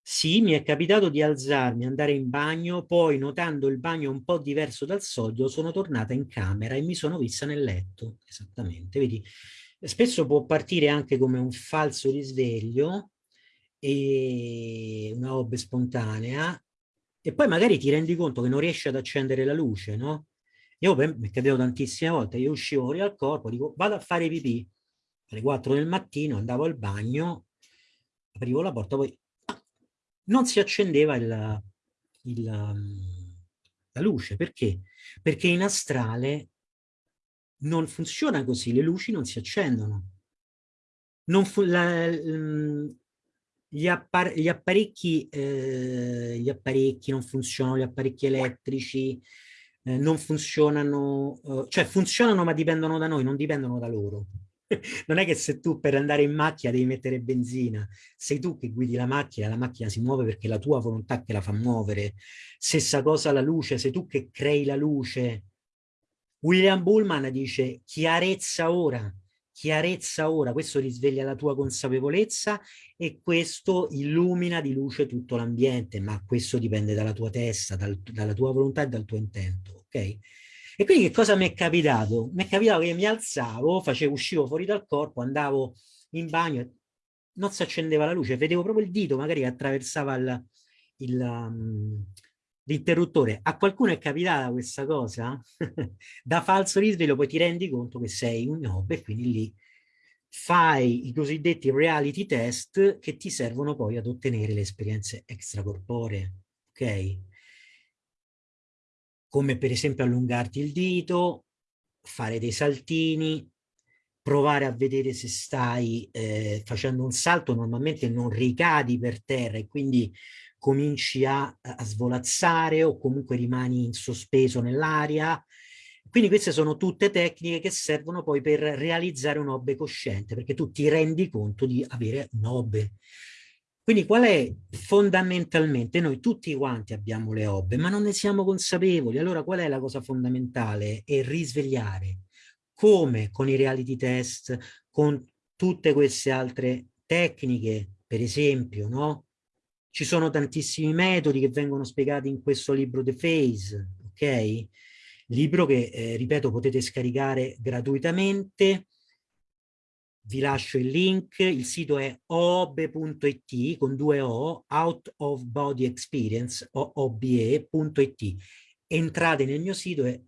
Sì, mi è capitato di alzarmi, andare in bagno, poi notando il bagno un po' diverso dal solito, sono tornata in camera e mi sono vista nel letto. Esattamente, vedi? Spesso può partire anche come un falso risveglio e una hobby spontanea e poi magari ti rendi conto che non riesci ad accendere la luce, no? Io mi è tantissime volte, io uscivo fuori al corpo, dico vado a fare pipì, alle 4 del mattino andavo al bagno, aprivo la porta, poi non si accendeva il, il, la luce. Perché? Perché in astrale non funziona così, le luci non si accendono. Non la, gli, appar gli, apparecchi, eh, gli apparecchi non funzionano, gli apparecchi elettrici eh, non funzionano, eh, cioè funzionano ma dipendono da noi, non dipendono da loro. non è che se tu per andare in macchina devi mettere benzina, sei tu che guidi la macchina, la macchina si muove perché è la tua volontà che la fa muovere. Stessa cosa la luce, sei tu che crei la luce. William Bullman dice chiarezza ora, chiarezza ora, questo risveglia la tua consapevolezza e questo illumina di luce tutto l'ambiente, ma questo dipende dalla tua testa, dal, dalla tua volontà e dal tuo intento, ok? E quindi che cosa mi è capitato? Mi è capitato che mi alzavo, facevo, uscivo fuori dal corpo, andavo in bagno, non si accendeva la luce, vedevo proprio il dito magari che attraversava um, l'interruttore. A qualcuno è capitata questa cosa? da falso risveglio poi ti rendi conto che sei un nob e quindi lì fai i cosiddetti reality test che ti servono poi ad ottenere le esperienze extracorporee, ok? come per esempio allungarti il dito, fare dei saltini, provare a vedere se stai eh, facendo un salto, normalmente non ricadi per terra e quindi cominci a, a svolazzare o comunque rimani in sospeso nell'aria. Quindi queste sono tutte tecniche che servono poi per realizzare un hobby cosciente, perché tu ti rendi conto di avere un hobby. Quindi qual è fondamentalmente? Noi tutti quanti abbiamo le hobby, ma non ne siamo consapevoli. Allora qual è la cosa fondamentale? È risvegliare. Come con i reality test, con tutte queste altre tecniche, per esempio, no? Ci sono tantissimi metodi che vengono spiegati in questo libro The Phase, ok? Libro che, eh, ripeto, potete scaricare gratuitamente vi lascio il link, il sito è oobe.it con due O, Out of Body Experience, oobe.it. Entrate nel mio sito e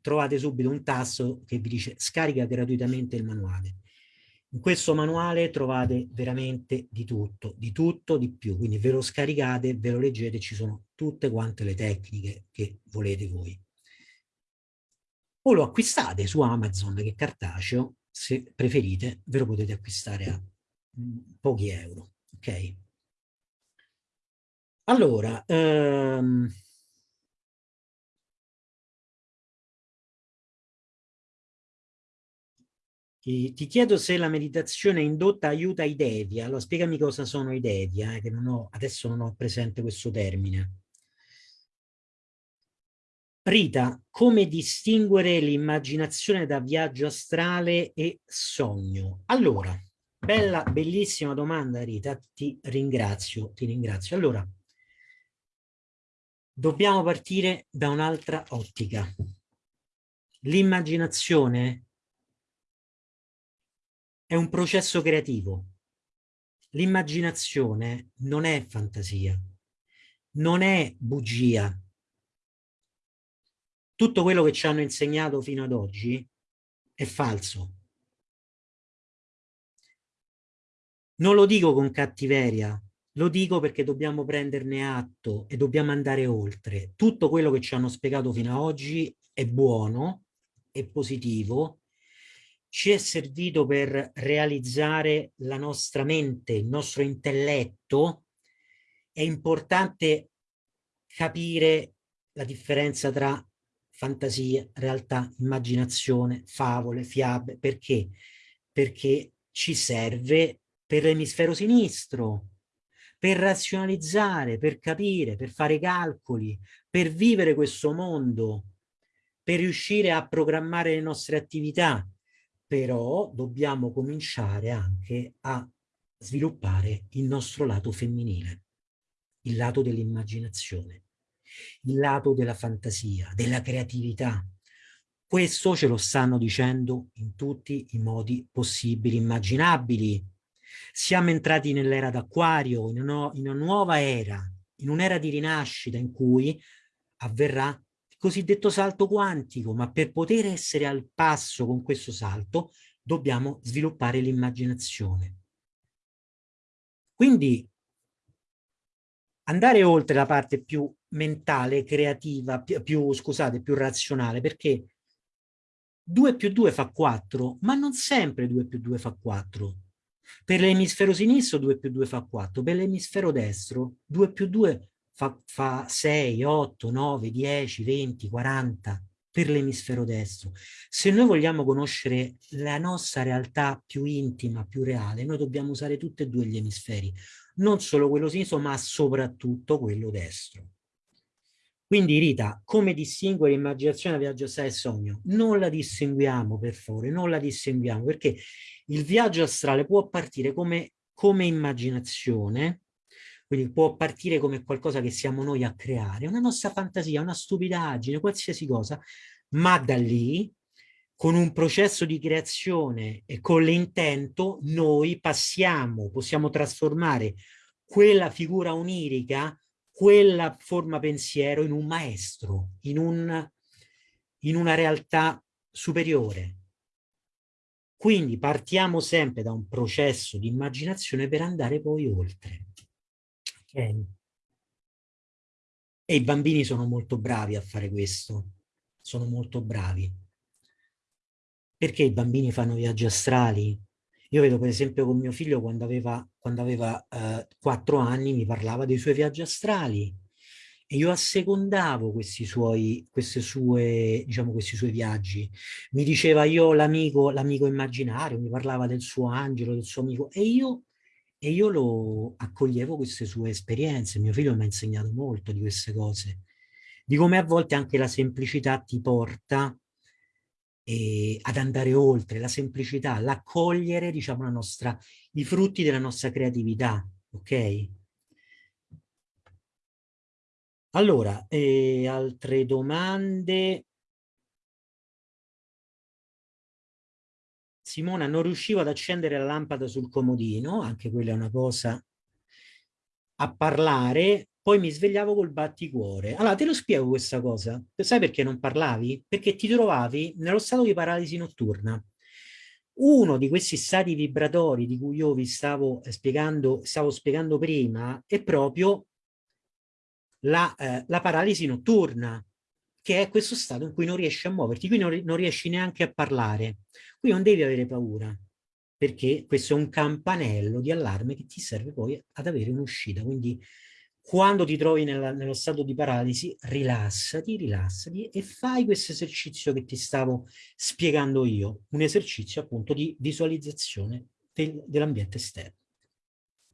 trovate subito un tasto che vi dice scarica gratuitamente il manuale. In questo manuale trovate veramente di tutto, di tutto, di più, quindi ve lo scaricate, ve lo leggete, ci sono tutte quante le tecniche che volete voi. O lo acquistate su Amazon che cartaceo se preferite, ve lo potete acquistare a mm, pochi euro. Ok? Allora, ehm, ti, ti, chiedo se la meditazione indotta aiuta i devia. Allora, spiegami cosa sono i devia, eh, che non ho, adesso non ho presente questo termine. Rita, come distinguere l'immaginazione da viaggio astrale e sogno? Allora, bella, bellissima domanda Rita, ti ringrazio, ti ringrazio. Allora, dobbiamo partire da un'altra ottica. L'immaginazione è un processo creativo. L'immaginazione non è fantasia, non è bugia, tutto quello che ci hanno insegnato fino ad oggi è falso. Non lo dico con cattiveria, lo dico perché dobbiamo prenderne atto e dobbiamo andare oltre. Tutto quello che ci hanno spiegato fino ad oggi è buono, è positivo, ci è servito per realizzare la nostra mente, il nostro intelletto. È importante capire la differenza tra fantasia, realtà, immaginazione, favole, fiabe. Perché? Perché ci serve per l'emisfero sinistro, per razionalizzare, per capire, per fare calcoli, per vivere questo mondo, per riuscire a programmare le nostre attività. Però dobbiamo cominciare anche a sviluppare il nostro lato femminile, il lato dell'immaginazione il lato della fantasia, della creatività. Questo ce lo stanno dicendo in tutti i modi possibili, immaginabili. Siamo entrati nell'era d'acquario, in, in una nuova era, in un'era di rinascita in cui avverrà cosiddetto salto quantico, ma per poter essere al passo con questo salto dobbiamo sviluppare l'immaginazione. Quindi andare oltre la parte più mentale, creativa, più, più, scusate, più razionale, perché 2 più 2 fa 4, ma non sempre 2 più 2 fa 4. Per l'emisfero sinistro 2 più 2 fa 4, per l'emisfero destro 2 più 2 fa, fa 6, 8, 9, 10, 20, 40 per l'emisfero destro. Se noi vogliamo conoscere la nostra realtà più intima, più reale, noi dobbiamo usare tutti e due gli emisferi, non solo quello sinistro, ma soprattutto quello destro. Quindi Rita, come distinguere immaginazione da viaggio astrale e sogno? Non la distinguiamo per favore, non la distinguiamo perché il viaggio astrale può partire come, come immaginazione, quindi può partire come qualcosa che siamo noi a creare, una nostra fantasia, una stupidaggine, qualsiasi cosa, ma da lì, con un processo di creazione e con l'intento, noi passiamo, possiamo trasformare quella figura onirica, quella forma pensiero in un maestro, in, un, in una realtà superiore. Quindi partiamo sempre da un processo di immaginazione per andare poi oltre. Okay. E i bambini sono molto bravi a fare questo, sono molto bravi. Perché i bambini fanno viaggi astrali? Io vedo per esempio con mio figlio quando aveva, quando aveva eh, 4 anni mi parlava dei suoi viaggi astrali e io assecondavo questi suoi, queste sue, diciamo, questi suoi viaggi. Mi diceva io l'amico l'amico immaginario, mi parlava del suo angelo, del suo amico e io e io lo accoglievo queste sue esperienze, mio figlio mi ha insegnato molto di queste cose, di come a volte anche la semplicità ti porta eh, ad andare oltre, la semplicità, l'accogliere, diciamo, la nostra, i frutti della nostra creatività, ok? Allora, eh, altre domande? Simona non riuscivo ad accendere la lampada sul comodino, anche quella è una cosa a parlare, poi mi svegliavo col batticuore. Allora, te lo spiego questa cosa. Sai perché non parlavi? Perché ti trovavi nello stato di paralisi notturna. Uno di questi stati vibratori di cui io vi stavo spiegando, stavo spiegando prima è proprio la, eh, la paralisi notturna, che è questo stato in cui non riesci a muoverti, qui non, non riesci neanche a parlare. Qui non devi avere paura, perché questo è un campanello di allarme che ti serve poi ad avere un'uscita. Quindi quando ti trovi nella, nello stato di paralisi, rilassati, rilassati e fai questo esercizio che ti stavo spiegando io, un esercizio appunto di visualizzazione del, dell'ambiente esterno.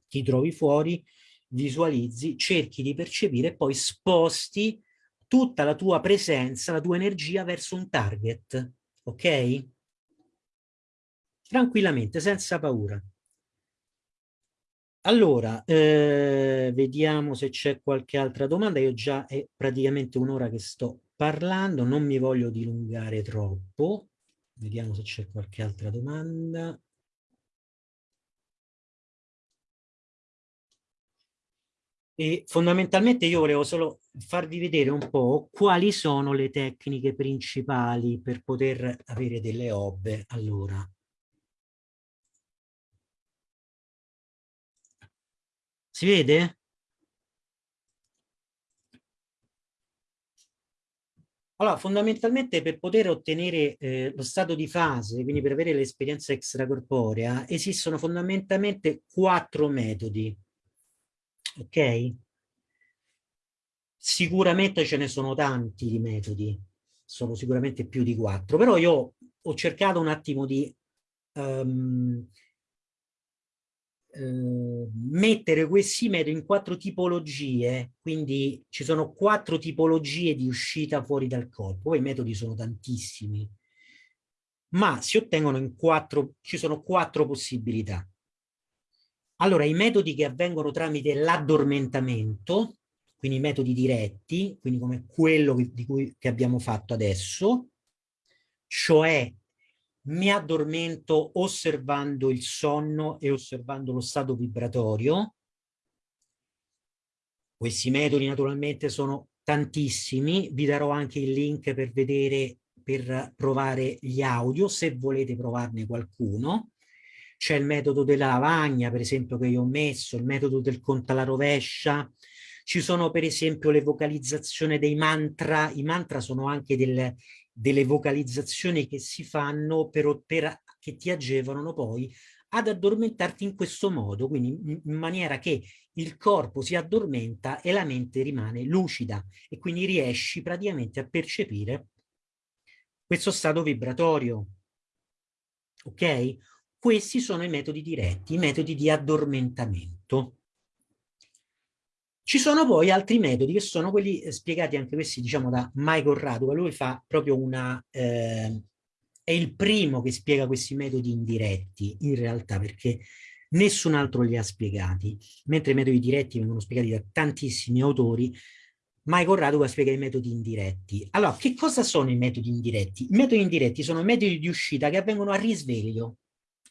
Ti trovi fuori, visualizzi, cerchi di percepire e poi sposti tutta la tua presenza, la tua energia verso un target, ok? Tranquillamente, senza paura. Allora, eh, vediamo se c'è qualche altra domanda. Io già è praticamente un'ora che sto parlando, non mi voglio dilungare troppo. Vediamo se c'è qualche altra domanda. E fondamentalmente io volevo solo farvi vedere un po' quali sono le tecniche principali per poter avere delle obbe. Allora, Si vede? Allora, fondamentalmente per poter ottenere eh, lo stato di fase, quindi per avere l'esperienza extracorporea, esistono fondamentalmente quattro metodi. Ok? Sicuramente ce ne sono tanti di metodi, sono sicuramente più di quattro, però io ho cercato un attimo di um, Ehm, mettere questi metodi in quattro tipologie, quindi ci sono quattro tipologie di uscita fuori dal corpo, poi i metodi sono tantissimi, ma si ottengono in quattro, ci sono quattro possibilità. Allora, i metodi che avvengono tramite l'addormentamento, quindi i metodi diretti, quindi come quello di cui, che abbiamo fatto adesso, cioè mi addormento osservando il sonno e osservando lo stato vibratorio. Questi metodi naturalmente sono tantissimi, vi darò anche il link per vedere, per provare gli audio, se volete provarne qualcuno. C'è il metodo della lavagna, per esempio, che io ho messo, il metodo del conta alla rovescia, ci sono per esempio le vocalizzazioni dei mantra, i mantra sono anche del, delle vocalizzazioni che si fanno per, per, che ti agevolano poi ad addormentarti in questo modo, quindi in, maniera che il corpo si addormenta e la mente rimane lucida e quindi riesci praticamente a percepire questo stato vibratorio. Ok? Questi sono i metodi diretti, i metodi di addormentamento. Ci sono poi altri metodi che sono quelli eh, spiegati anche questi diciamo da Michael Radua, lui fa proprio una, eh, è il primo che spiega questi metodi indiretti in realtà perché nessun altro li ha spiegati, mentre i metodi diretti vengono spiegati da tantissimi autori, Michael Radua spiega i metodi indiretti. Allora, che cosa sono i metodi indiretti? I metodi indiretti sono metodi di uscita che avvengono a risveglio,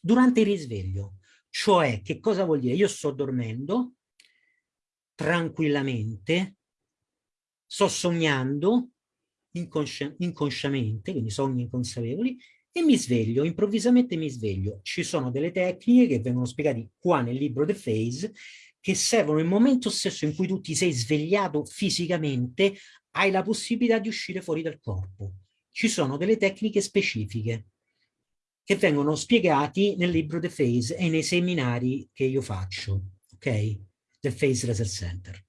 durante il risveglio. Cioè, che cosa vuol dire? Io sto dormendo, tranquillamente, sto sognando inconsci inconsciamente, quindi sogni inconsapevoli, e mi sveglio, improvvisamente mi sveglio. Ci sono delle tecniche che vengono spiegate qua nel libro The Phase, che servono nel momento stesso in cui tu ti sei svegliato fisicamente, hai la possibilità di uscire fuori dal corpo. Ci sono delle tecniche specifiche che vengono spiegati nel libro The Phase e nei seminari che io faccio, ok? Del Face Laser Center.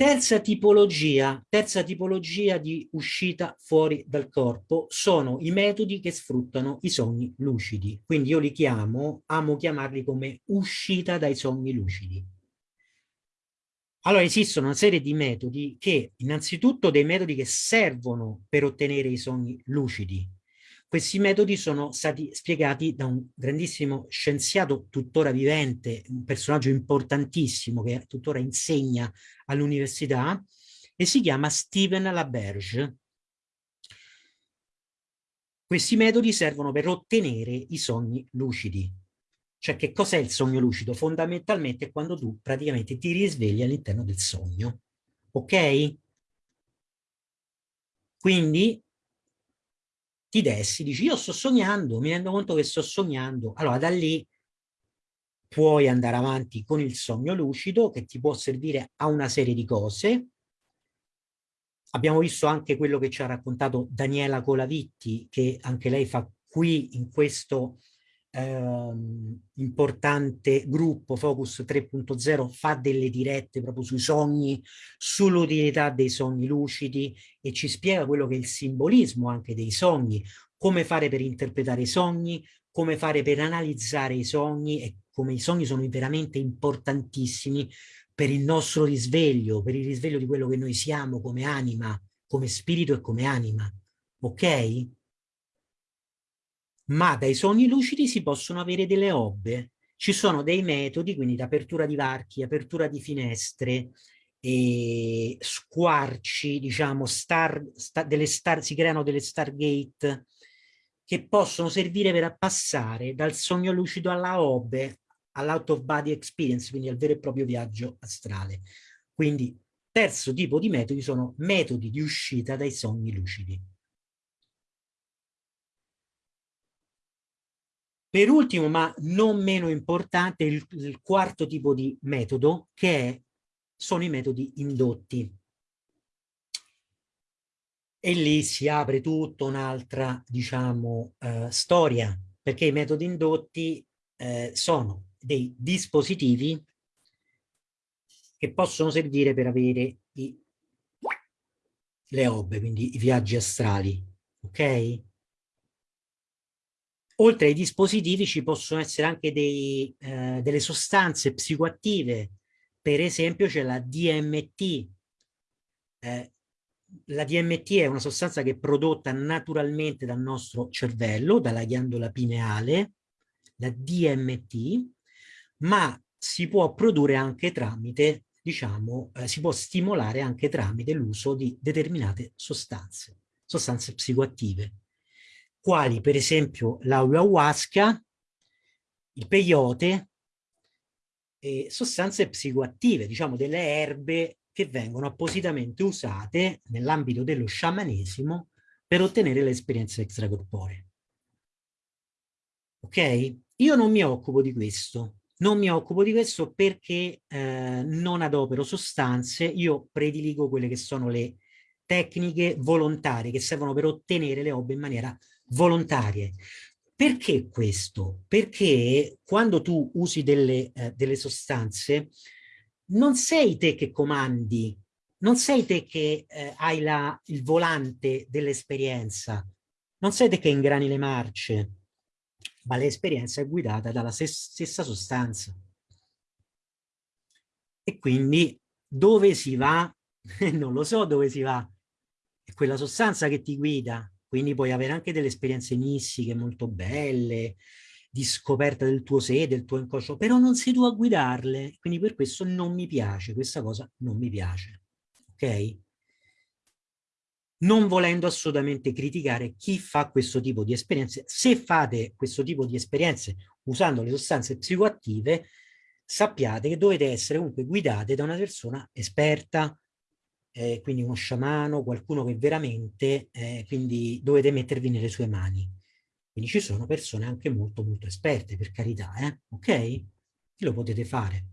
Terza tipologia, terza tipologia di uscita fuori dal corpo sono i metodi che sfruttano i sogni lucidi. Quindi io li chiamo, amo chiamarli come uscita dai sogni lucidi. Allora esistono una serie di metodi che, innanzitutto dei metodi che servono per ottenere i sogni lucidi, questi metodi sono stati spiegati da un grandissimo scienziato tuttora vivente, un personaggio importantissimo che tuttora insegna all'università e si chiama Steven Laberge. Questi metodi servono per ottenere i sogni lucidi. Cioè che cos'è il sogno lucido? Fondamentalmente è quando tu praticamente ti risvegli all'interno del sogno. Ok? Quindi ti dessi, dici io sto sognando, mi rendo conto che sto sognando, allora da lì puoi andare avanti con il sogno lucido che ti può servire a una serie di cose. Abbiamo visto anche quello che ci ha raccontato Daniela Colavitti, che anche lei fa qui in questo ehm, importante gruppo Focus 3.0 fa delle dirette proprio sui sogni, sull'utilità dei sogni lucidi e ci spiega quello che è il simbolismo anche dei sogni, come fare per interpretare i sogni, come fare per analizzare i sogni e come i sogni sono veramente importantissimi per il nostro risveglio, per il risveglio di quello che noi siamo come anima, come spirito e come anima. Ok? Ma dai sogni lucidi si possono avere delle obbe. Ci sono dei metodi, quindi d'apertura di varchi, apertura di finestre, e squarci, diciamo, star, star, delle star, si creano delle stargate che possono servire per passare dal sogno lucido alla obbe, all'out of body experience, quindi al vero e proprio viaggio astrale. Quindi terzo tipo di metodi sono metodi di uscita dai sogni lucidi. Per ultimo, ma non meno importante, il, il quarto tipo di metodo, che è, sono i metodi indotti. E lì si apre tutta un'altra, diciamo, eh, storia, perché i metodi indotti eh, sono dei dispositivi che possono servire per avere i, le obbe, quindi i viaggi astrali, ok? Oltre ai dispositivi ci possono essere anche dei, eh, delle sostanze psicoattive, per esempio c'è la DMT. Eh, la DMT è una sostanza che è prodotta naturalmente dal nostro cervello, dalla ghiandola pineale, la DMT, ma si può produrre anche tramite, diciamo, eh, si può stimolare anche tramite l'uso di determinate sostanze, sostanze psicoattive quali per esempio l'ayahuasca, il peyote e sostanze psicoattive, diciamo delle erbe che vengono appositamente usate nell'ambito dello sciamanesimo per ottenere le esperienze extracorporee. Ok? Io non mi occupo di questo, non mi occupo di questo perché eh, non adopero sostanze, io prediligo quelle che sono le tecniche volontarie che servono per ottenere le obbe in maniera volontarie. Perché questo? Perché quando tu usi delle, eh, delle sostanze non sei te che comandi, non sei te che eh, hai la, il volante dell'esperienza, non sei te che ingrani le marce, ma l'esperienza è guidata dalla stessa sostanza. E quindi dove si va? non lo so dove si va, è quella sostanza che ti guida, quindi puoi avere anche delle esperienze mistiche molto belle, di scoperta del tuo sé, del tuo inconscio, però non sei tu a guidarle, quindi per questo non mi piace, questa cosa non mi piace, ok? Non volendo assolutamente criticare chi fa questo tipo di esperienze, se fate questo tipo di esperienze usando le sostanze psicoattive, sappiate che dovete essere comunque guidate da una persona esperta, eh, quindi uno sciamano, qualcuno che veramente, eh, quindi dovete mettervi nelle sue mani. Quindi ci sono persone anche molto molto esperte, per carità, eh? ok? Lo potete fare.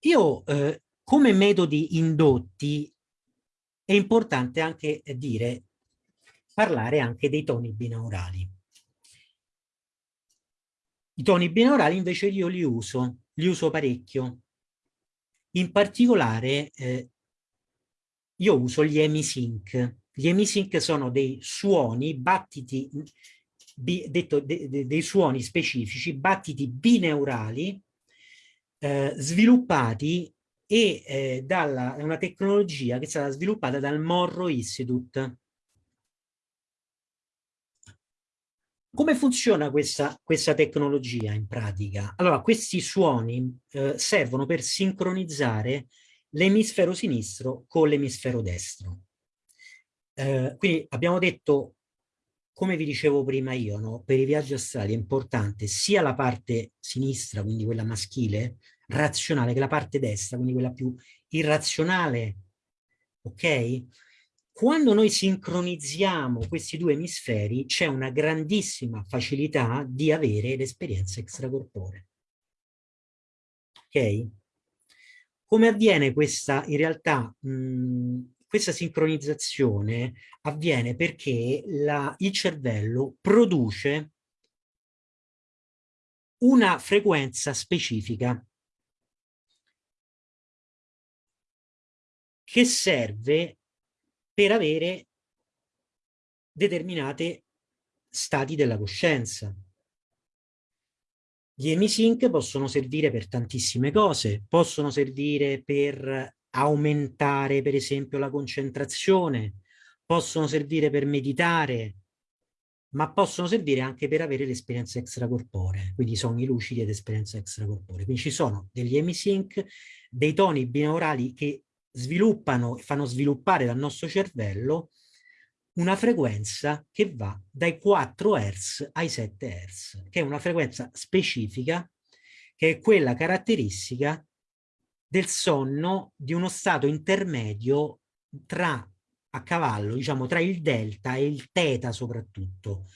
Io, eh, come metodi indotti, è importante anche dire, parlare anche dei toni binaurali. I toni binaurali invece io li uso, li uso parecchio, in particolare eh, io uso gli emisync. Gli emisync sono dei suoni, battiti, bi, detto, de, de, dei suoni specifici, battiti bineurali, eh, sviluppati e eh, dalla, una tecnologia che è stata sviluppata dal Morro Institute. Come funziona questa, questa, tecnologia in pratica? Allora, questi suoni eh, servono per sincronizzare l'emisfero sinistro con l'emisfero destro. Eh, quindi abbiamo detto, come vi dicevo prima io, no? per i viaggi astrali è importante sia la parte sinistra, quindi quella maschile, razionale, che la parte destra, quindi quella più irrazionale, ok? Quando noi sincronizziamo questi due emisferi c'è una grandissima facilità di avere l'esperienza extracorporea. Ok? Come avviene questa, in realtà, mh, questa sincronizzazione avviene perché la, il cervello produce una frequenza specifica che serve per avere determinate stati della coscienza. Gli emisync possono servire per tantissime cose, possono servire per aumentare per esempio la concentrazione, possono servire per meditare, ma possono servire anche per avere l'esperienza extracorporea, quindi sogni lucidi ed esperienza extracorporea. Quindi ci sono degli emisync, dei toni binaurali che sviluppano e fanno sviluppare dal nostro cervello una frequenza che va dai 4 Hz ai 7 Hz, che è una frequenza specifica, che è quella caratteristica del sonno di uno stato intermedio tra a cavallo, diciamo, tra il delta e il teta soprattutto.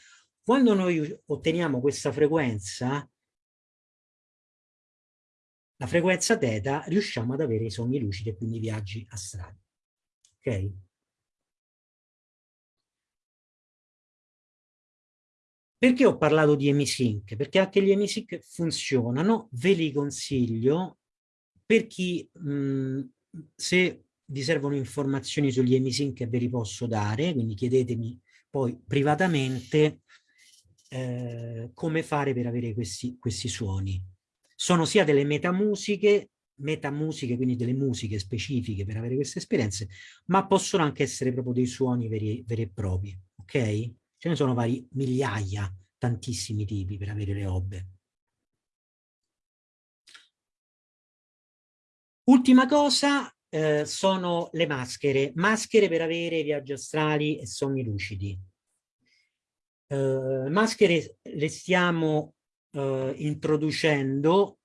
Quando noi otteniamo questa frequenza, la frequenza teta, riusciamo ad avere i sogni lucidi e quindi viaggi astrali. Ok? Perché ho parlato di emisync? Perché anche gli emisync funzionano, ve li consiglio per chi, mh, se vi servono informazioni sugli emisync ve li posso dare, quindi chiedetemi poi privatamente eh, come fare per avere questi, questi suoni sono sia delle metamusiche, metamusiche, quindi delle musiche specifiche per avere queste esperienze, ma possono anche essere proprio dei suoni veri, veri e propri, ok? Ce ne sono vari migliaia, tantissimi tipi per avere le obbe. Ultima cosa eh, sono le maschere, maschere per avere viaggi astrali e sogni lucidi. Eh, maschere le stiamo eh, introducendo,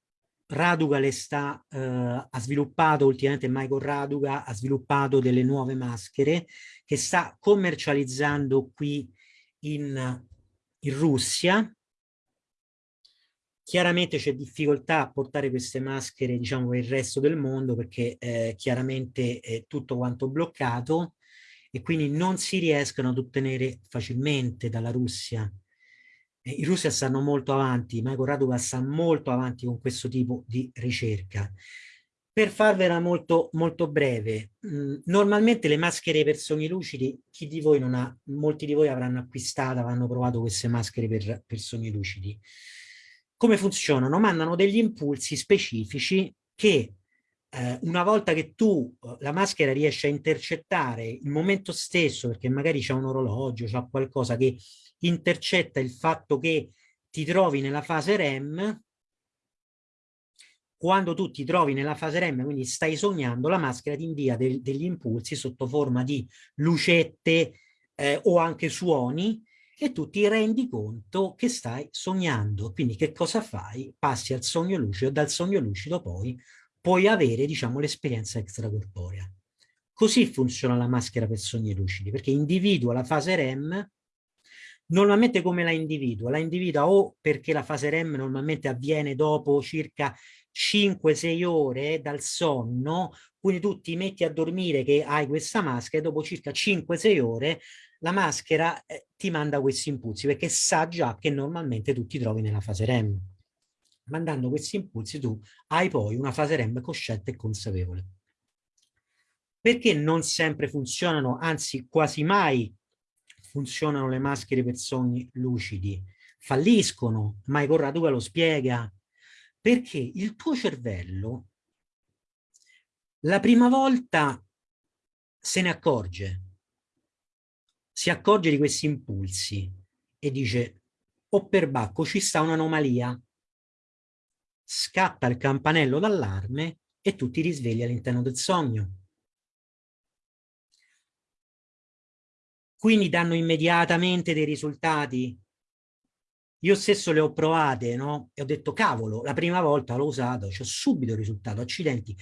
Raduga le sta, eh, ha sviluppato ultimamente Michael Raduga, ha sviluppato delle nuove maschere che sta commercializzando qui in, in Russia. Chiaramente c'è difficoltà a portare queste maschere diciamo per il resto del mondo perché eh, chiaramente è tutto quanto bloccato e quindi non si riescono ad ottenere facilmente dalla Russia. I russi stanno molto avanti, Michael Raduga sta molto avanti con questo tipo di ricerca. Per farvela molto, molto breve, mh, mm, normalmente le maschere per sogni lucidi, chi di voi non ha, molti di voi avranno acquistato, avranno provato queste maschere per, per sogni lucidi. Come funzionano? Mandano degli impulsi specifici che eh, una volta che tu, eh, la maschera riesce a intercettare il momento stesso, perché magari c'è un orologio, c'è qualcosa che intercetta il fatto che ti trovi nella fase REM, quando tu ti trovi nella fase REM, quindi stai sognando, la maschera ti invia del, degli impulsi sotto forma di lucette eh, o anche suoni e tu ti rendi conto che stai sognando. Quindi che cosa fai? Passi al sogno lucido, dal sogno lucido poi puoi avere, diciamo, l'esperienza extracorporea. Così funziona la maschera per sogni lucidi, perché individua la fase REM Normalmente come la individua? La individua o perché la fase REM normalmente avviene dopo circa 5-6 ore dal sonno, quindi tu ti metti a dormire che hai questa maschera e dopo circa 5-6 ore la maschera eh, ti manda questi impulsi perché sa già che normalmente tu ti trovi nella fase REM. Mandando questi impulsi tu hai poi una fase REM cosciente e consapevole. Perché non sempre funzionano, anzi quasi mai funzionano le maschere per sogni lucidi? Falliscono, Michael Raduca lo spiega, perché il tuo cervello la prima volta se ne accorge, si accorge di questi impulsi e dice o oh, per bacco ci sta un'anomalia, scatta il campanello d'allarme e tu ti risvegli all'interno del sogno. Quindi danno immediatamente dei risultati io stesso le ho provate, no? E ho detto, cavolo, la prima volta l'ho usato, c'ho subito il risultato, accidenti.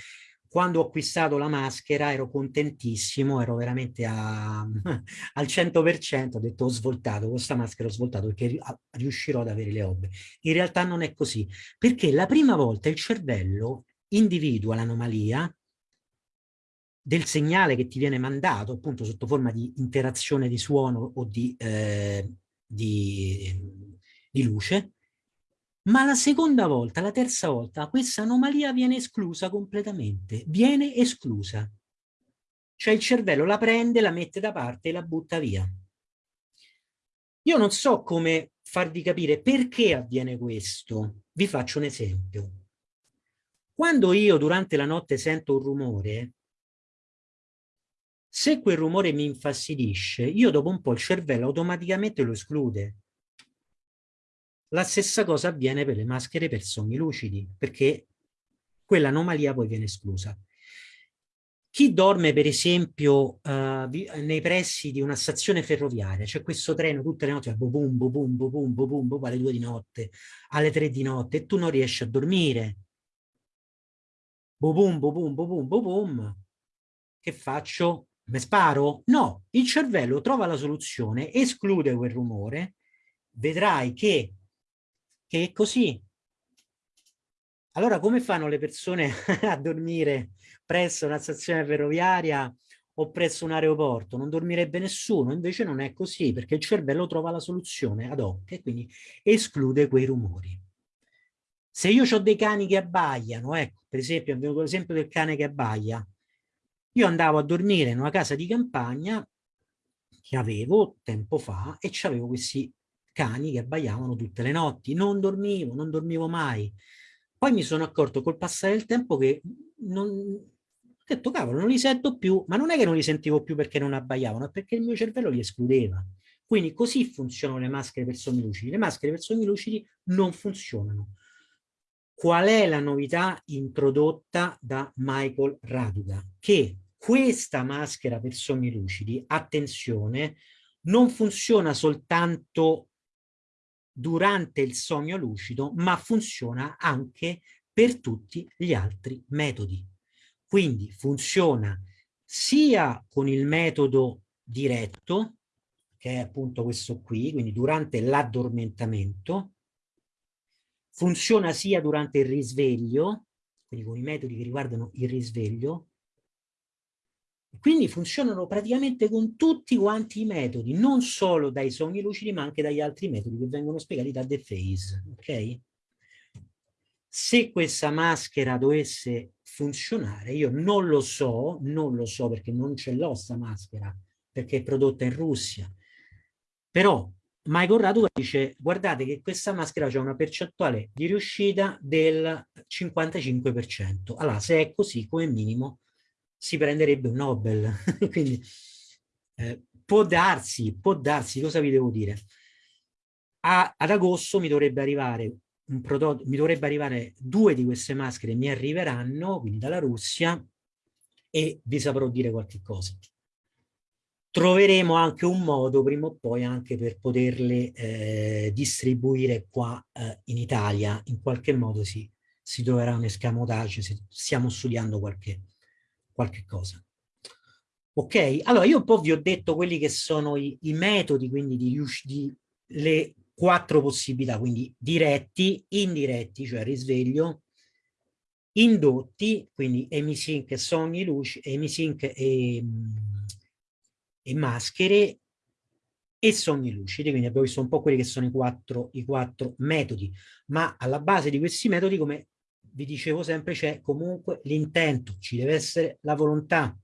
Quando ho acquistato la maschera ero contentissimo, ero veramente a, al 100%, ho detto ho svoltato, questa maschera ho svoltato perché riuscirò ad avere le obbe. In realtà non è così, perché la prima volta il cervello individua l'anomalia del segnale che ti viene mandato, appunto sotto forma di interazione di suono o di, eh, di di luce, ma la seconda volta, la terza volta, questa anomalia viene esclusa completamente, viene esclusa. Cioè il cervello la prende, la mette da parte e la butta via. Io non so come farvi capire perché avviene questo. Vi faccio un esempio. Quando io durante la notte sento un rumore, se quel rumore mi infastidisce, io dopo un po' il cervello automaticamente lo esclude. La stessa cosa avviene per le maschere per sogni lucidi, perché quell'anomalia poi viene esclusa. Chi dorme per esempio uh, nei pressi di una stazione ferroviaria, c'è questo treno tutte le notti, boom, boom, boom, boom, boom, boom, alle due di notte, alle tre di notte e tu non riesci a dormire. Boom, boom, boom, boom, boom, boom. Che faccio? Me sparo? No, il cervello trova la soluzione, esclude quel rumore, vedrai che che è così. Allora come fanno le persone a dormire presso una stazione ferroviaria o presso un aeroporto? Non dormirebbe nessuno, invece non è così perché il cervello trova la soluzione ad hoc e quindi esclude quei rumori. Se io ho dei cani che abbaiano, ecco, per esempio, abbiamo l'esempio del cane che abbaia, io andavo a dormire in una casa di campagna che avevo tempo fa e avevo questi cani che abbaiavano tutte le notti. Non dormivo, non dormivo mai. Poi mi sono accorto col passare del tempo che non... ho detto, cavolo, non li sento più, ma non è che non li sentivo più perché non abbaiavano, è perché il mio cervello li escludeva. Quindi così funzionano le maschere per sogni lucidi. Le maschere per sogni lucidi non funzionano. Qual è la novità introdotta da Michael Raduga? Che questa maschera per sogni lucidi, attenzione, non funziona soltanto durante il sogno lucido, ma funziona anche per tutti gli altri metodi. Quindi funziona sia con il metodo diretto, che è appunto questo qui, quindi durante l'addormentamento, funziona sia durante il risveglio, quindi con i metodi che riguardano il risveglio, Quindi funzionano praticamente con tutti quanti i metodi, non solo dai sogni lucidi, ma anche dagli altri metodi che vengono spiegati da The Phase, ok? Se questa maschera dovesse funzionare, io non lo so, non lo so perché non ce l'ho sta maschera, perché è prodotta in Russia, però Michael Radu dice guardate che questa maschera ha una percentuale di riuscita del 55%. Allora, se è così, come minimo, si prenderebbe un Nobel. Quindi eh, può darsi, può darsi, cosa vi devo dire? A, ad agosto mi dovrebbe arrivare un prodotto, mi dovrebbe arrivare due di queste maschere, mi arriveranno, quindi dalla Russia, e vi saprò dire qualche cosa. Troveremo anche un modo prima o poi anche per poterle eh, distribuire qua eh, in Italia, in qualche modo si, si troverà un escamotage, stiamo studiando qualche, qualche cosa. Ok, allora io un po' vi ho detto quelli che sono i, i metodi, quindi di, di, le quattro possibilità, quindi diretti, indiretti, cioè risveglio, indotti, quindi emisync, sogni, luci, emisync e, e maschere, e sogni lucidi, quindi abbiamo visto un po' quelli che sono i quattro, i quattro metodi, ma alla base di questi metodi, come vi dicevo sempre, c'è comunque l'intento, ci deve essere la volontà.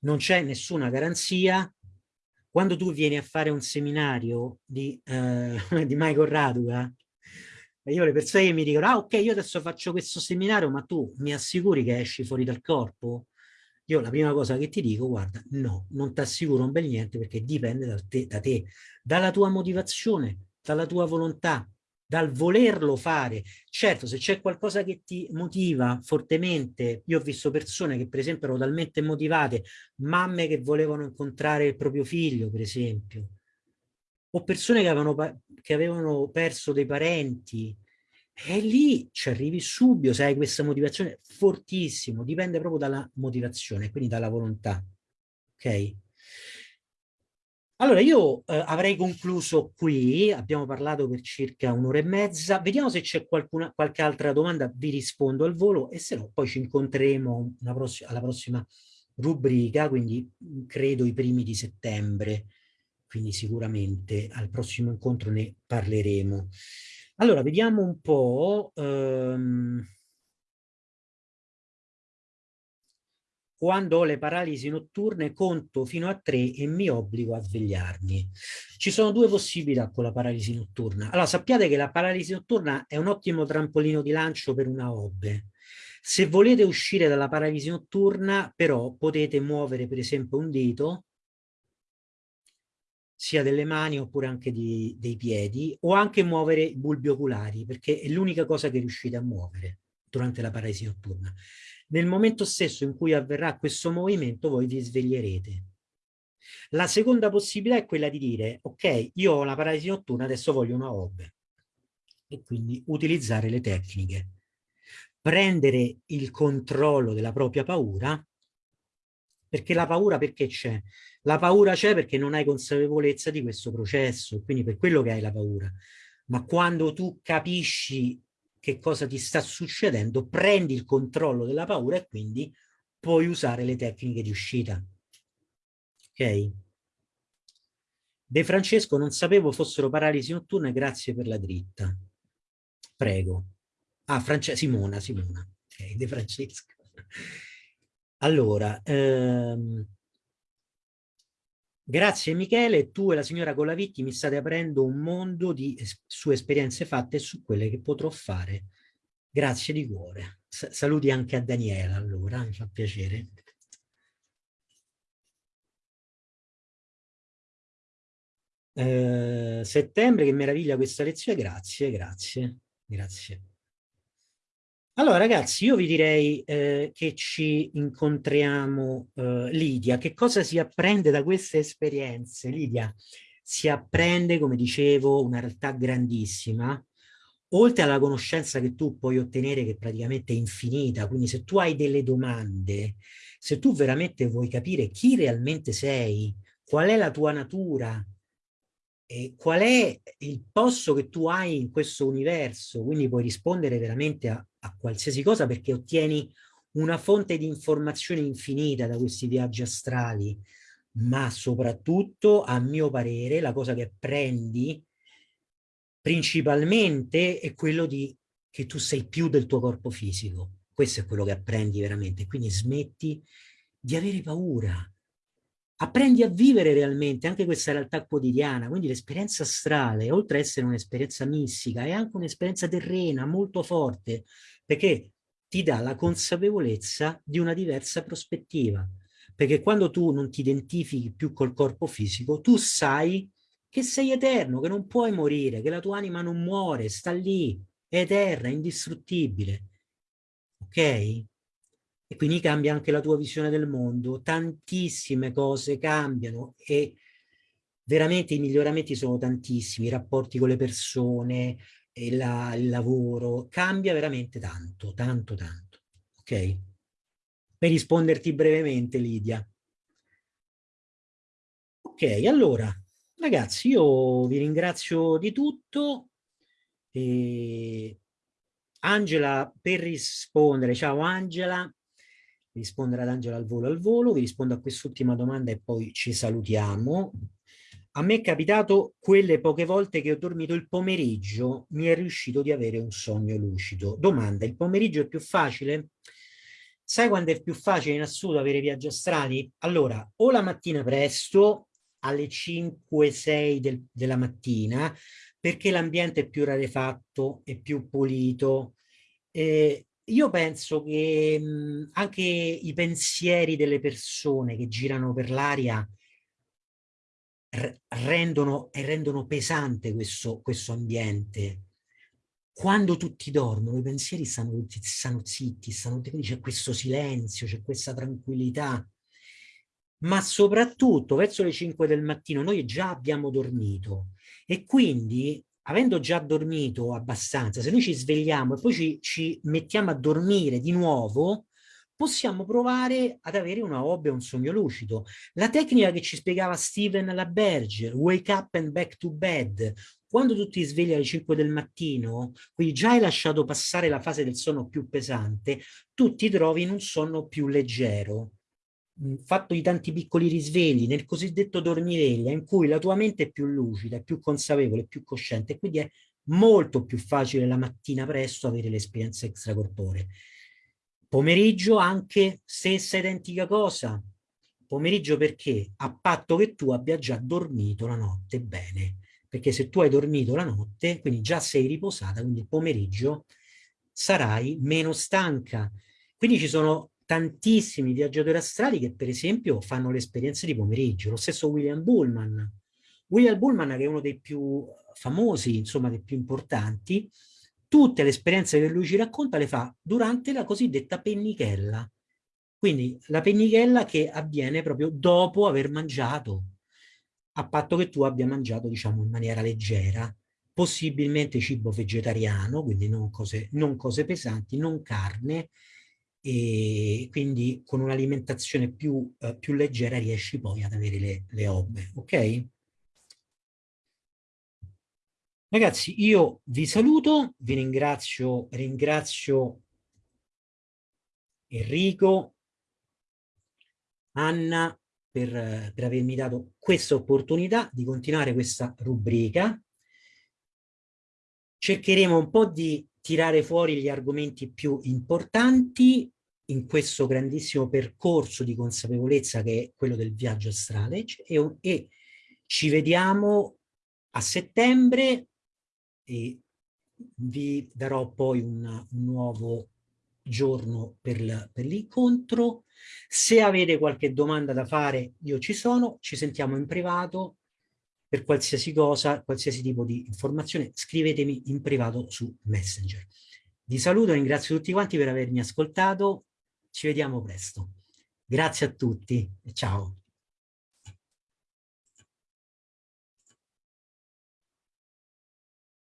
Non c'è nessuna garanzia. Quando tu vieni a fare un seminario di, eh, di Michael Raduga, io le persone che mi dicono, ah ok, io adesso faccio questo seminario, ma tu mi assicuri che esci fuori dal corpo? Io la prima cosa che ti dico, guarda, no, non ti assicuro un bel niente perché dipende da te, da te, dalla tua motivazione, dalla tua volontà, dal volerlo fare. Certo, se c'è qualcosa che ti motiva fortemente, io ho visto persone che per esempio erano talmente motivate, mamme che volevano incontrare il proprio figlio, per esempio, o persone che avevano, che avevano perso dei parenti, e lì ci arrivi subito, se hai questa motivazione fortissimo, dipende proprio dalla motivazione, quindi dalla volontà. Ok? Allora, io eh, avrei concluso qui, abbiamo parlato per circa un'ora e mezza, vediamo se c'è qualche altra domanda, vi rispondo al volo e se no poi ci incontreremo pross alla prossima rubrica, quindi mm, credo i primi di settembre, quindi sicuramente al prossimo incontro ne parleremo. Allora, vediamo un po'... Ehm, quando ho le paralisi notturne conto fino a tre e mi obbligo a svegliarmi. Ci sono due possibilità con la paralisi notturna. Allora sappiate che la paralisi notturna è un ottimo trampolino di lancio per una hobby. Se volete uscire dalla paralisi notturna però potete muovere per esempio un dito sia delle mani oppure anche di, dei piedi o anche muovere i bulbi oculari perché è l'unica cosa che riuscite a muovere durante la paralisi notturna. Nel momento stesso in cui avverrà questo movimento voi vi sveglierete. La seconda possibilità è quella di dire, ok, io ho la paralisi notturna, adesso voglio una OB. E quindi utilizzare le tecniche. Prendere il controllo della propria paura, perché la paura perché c'è? La paura c'è perché non hai consapevolezza di questo processo, quindi per quello che hai la paura. Ma quando tu capisci che cosa ti sta succedendo, prendi il controllo della paura e quindi puoi usare le tecniche di uscita. Ok? De Francesco, non sapevo fossero paralisi notturne, grazie per la dritta. Prego. Ah, France Simona, Simona. Ok, De Francesco. Allora, ehm, Grazie Michele, tu e la signora Colavitti mi state aprendo un mondo di, su esperienze fatte e su quelle che potrò fare. Grazie di cuore. S saluti anche a Daniela allora, mi fa piacere. Eh, settembre, che meraviglia questa lezione, grazie, grazie, grazie. Allora ragazzi, io vi direi eh, che ci incontriamo eh, Lidia. Che cosa si apprende da queste esperienze? Lidia, si apprende, come dicevo, una realtà grandissima, oltre alla conoscenza che tu puoi ottenere che è praticamente infinita, quindi se tu hai delle domande, se tu veramente vuoi capire chi realmente sei, qual è la tua natura, e qual è il posto che tu hai in questo universo, quindi puoi rispondere veramente a, a qualsiasi cosa perché ottieni una fonte di informazione infinita da questi viaggi astrali, ma soprattutto, a mio parere, la cosa che prendi principalmente è quello di che tu sei più del tuo corpo fisico. Questo è quello che apprendi veramente. Quindi smetti di avere paura. Apprendi a vivere realmente anche questa realtà quotidiana. Quindi l'esperienza astrale, oltre ad essere un'esperienza mistica, è anche un'esperienza terrena molto forte, perché ti dà la consapevolezza di una diversa prospettiva. Perché quando tu non ti identifichi più col corpo fisico, tu sai che sei eterno, che non puoi morire, che la tua anima non muore, sta lì, è eterna, indistruttibile. Ok? E quindi cambia anche la tua visione del mondo. Tantissime cose cambiano e veramente i miglioramenti sono tantissimi, i rapporti con le persone, la, il lavoro, cambia veramente tanto, tanto, tanto. Ok? Per risponderti brevemente, Lidia. Ok, allora, ragazzi, io vi ringrazio di tutto. E... Angela, per rispondere, ciao Angela, rispondere ad Angela al volo al volo, vi rispondo a quest'ultima domanda e poi ci salutiamo. A me è capitato quelle poche volte che ho dormito il pomeriggio, mi è riuscito di avere un sogno lucido. Domanda, il pomeriggio è più facile? Sai quando è più facile in assoluto avere viaggi astrali? Allora, o la mattina presto, alle 5-6 del, della mattina, perché l'ambiente è più rarefatto, è più pulito. Eh, io penso che mh, anche i pensieri delle persone che girano per l'aria rendono, rendono pesante questo, questo ambiente. Quando tutti dormono, i pensieri stanno, tutti, stanno zitti, stanno, quindi c'è questo silenzio, c'è questa tranquillità. Ma soprattutto verso le 5 del mattino noi già abbiamo dormito e quindi avendo già dormito abbastanza, se noi ci svegliamo e poi ci, ci mettiamo a dormire di nuovo, possiamo provare ad avere una hobby o un sogno lucido. La tecnica che ci spiegava Steven LaBerge, wake up and back to bed, quando tu ti svegli alle 5 del mattino, quindi già hai lasciato passare la fase del sonno più pesante, tu ti trovi in un sonno più leggero, fatto di tanti piccoli risvegli, nel cosiddetto dormiveglia, in cui la tua mente è più lucida, è più consapevole, è più cosciente, quindi è molto più facile la mattina presto avere l'esperienza extracorporea. Pomeriggio anche stessa identica cosa. Pomeriggio perché? A patto che tu abbia già dormito la notte bene. Perché se tu hai dormito la notte, quindi già sei riposata, quindi il pomeriggio sarai meno stanca. Quindi ci sono tantissimi viaggiatori astrali che per esempio fanno le esperienze di pomeriggio. Lo stesso William Bullman. William Bullman che è uno dei più famosi, insomma dei più importanti, tutte le esperienze che lui ci racconta le fa durante la cosiddetta pennichella. Quindi la pennichella che avviene proprio dopo aver mangiato, a patto che tu abbia mangiato, diciamo, in maniera leggera, possibilmente cibo vegetariano, quindi non cose, non cose pesanti, non carne, e quindi con un'alimentazione più, eh, più leggera riesci poi ad avere le, le obbe, ok? Ragazzi, io vi saluto, vi ringrazio, ringrazio Enrico, Anna, per, per avermi dato questa opportunità di continuare questa rubrica. Cercheremo un po' di tirare fuori gli argomenti più importanti in questo grandissimo percorso di consapevolezza che è quello del viaggio astrale e, e ci vediamo a settembre e vi darò poi un, un nuovo giorno per l'incontro. Se avete qualche domanda da fare, io ci sono, ci sentiamo in privato. Per qualsiasi cosa, qualsiasi tipo di informazione, scrivetemi in privato su Messenger. Vi saluto, ringrazio tutti quanti per avermi ascoltato. Ci vediamo presto. Grazie a tutti ciao.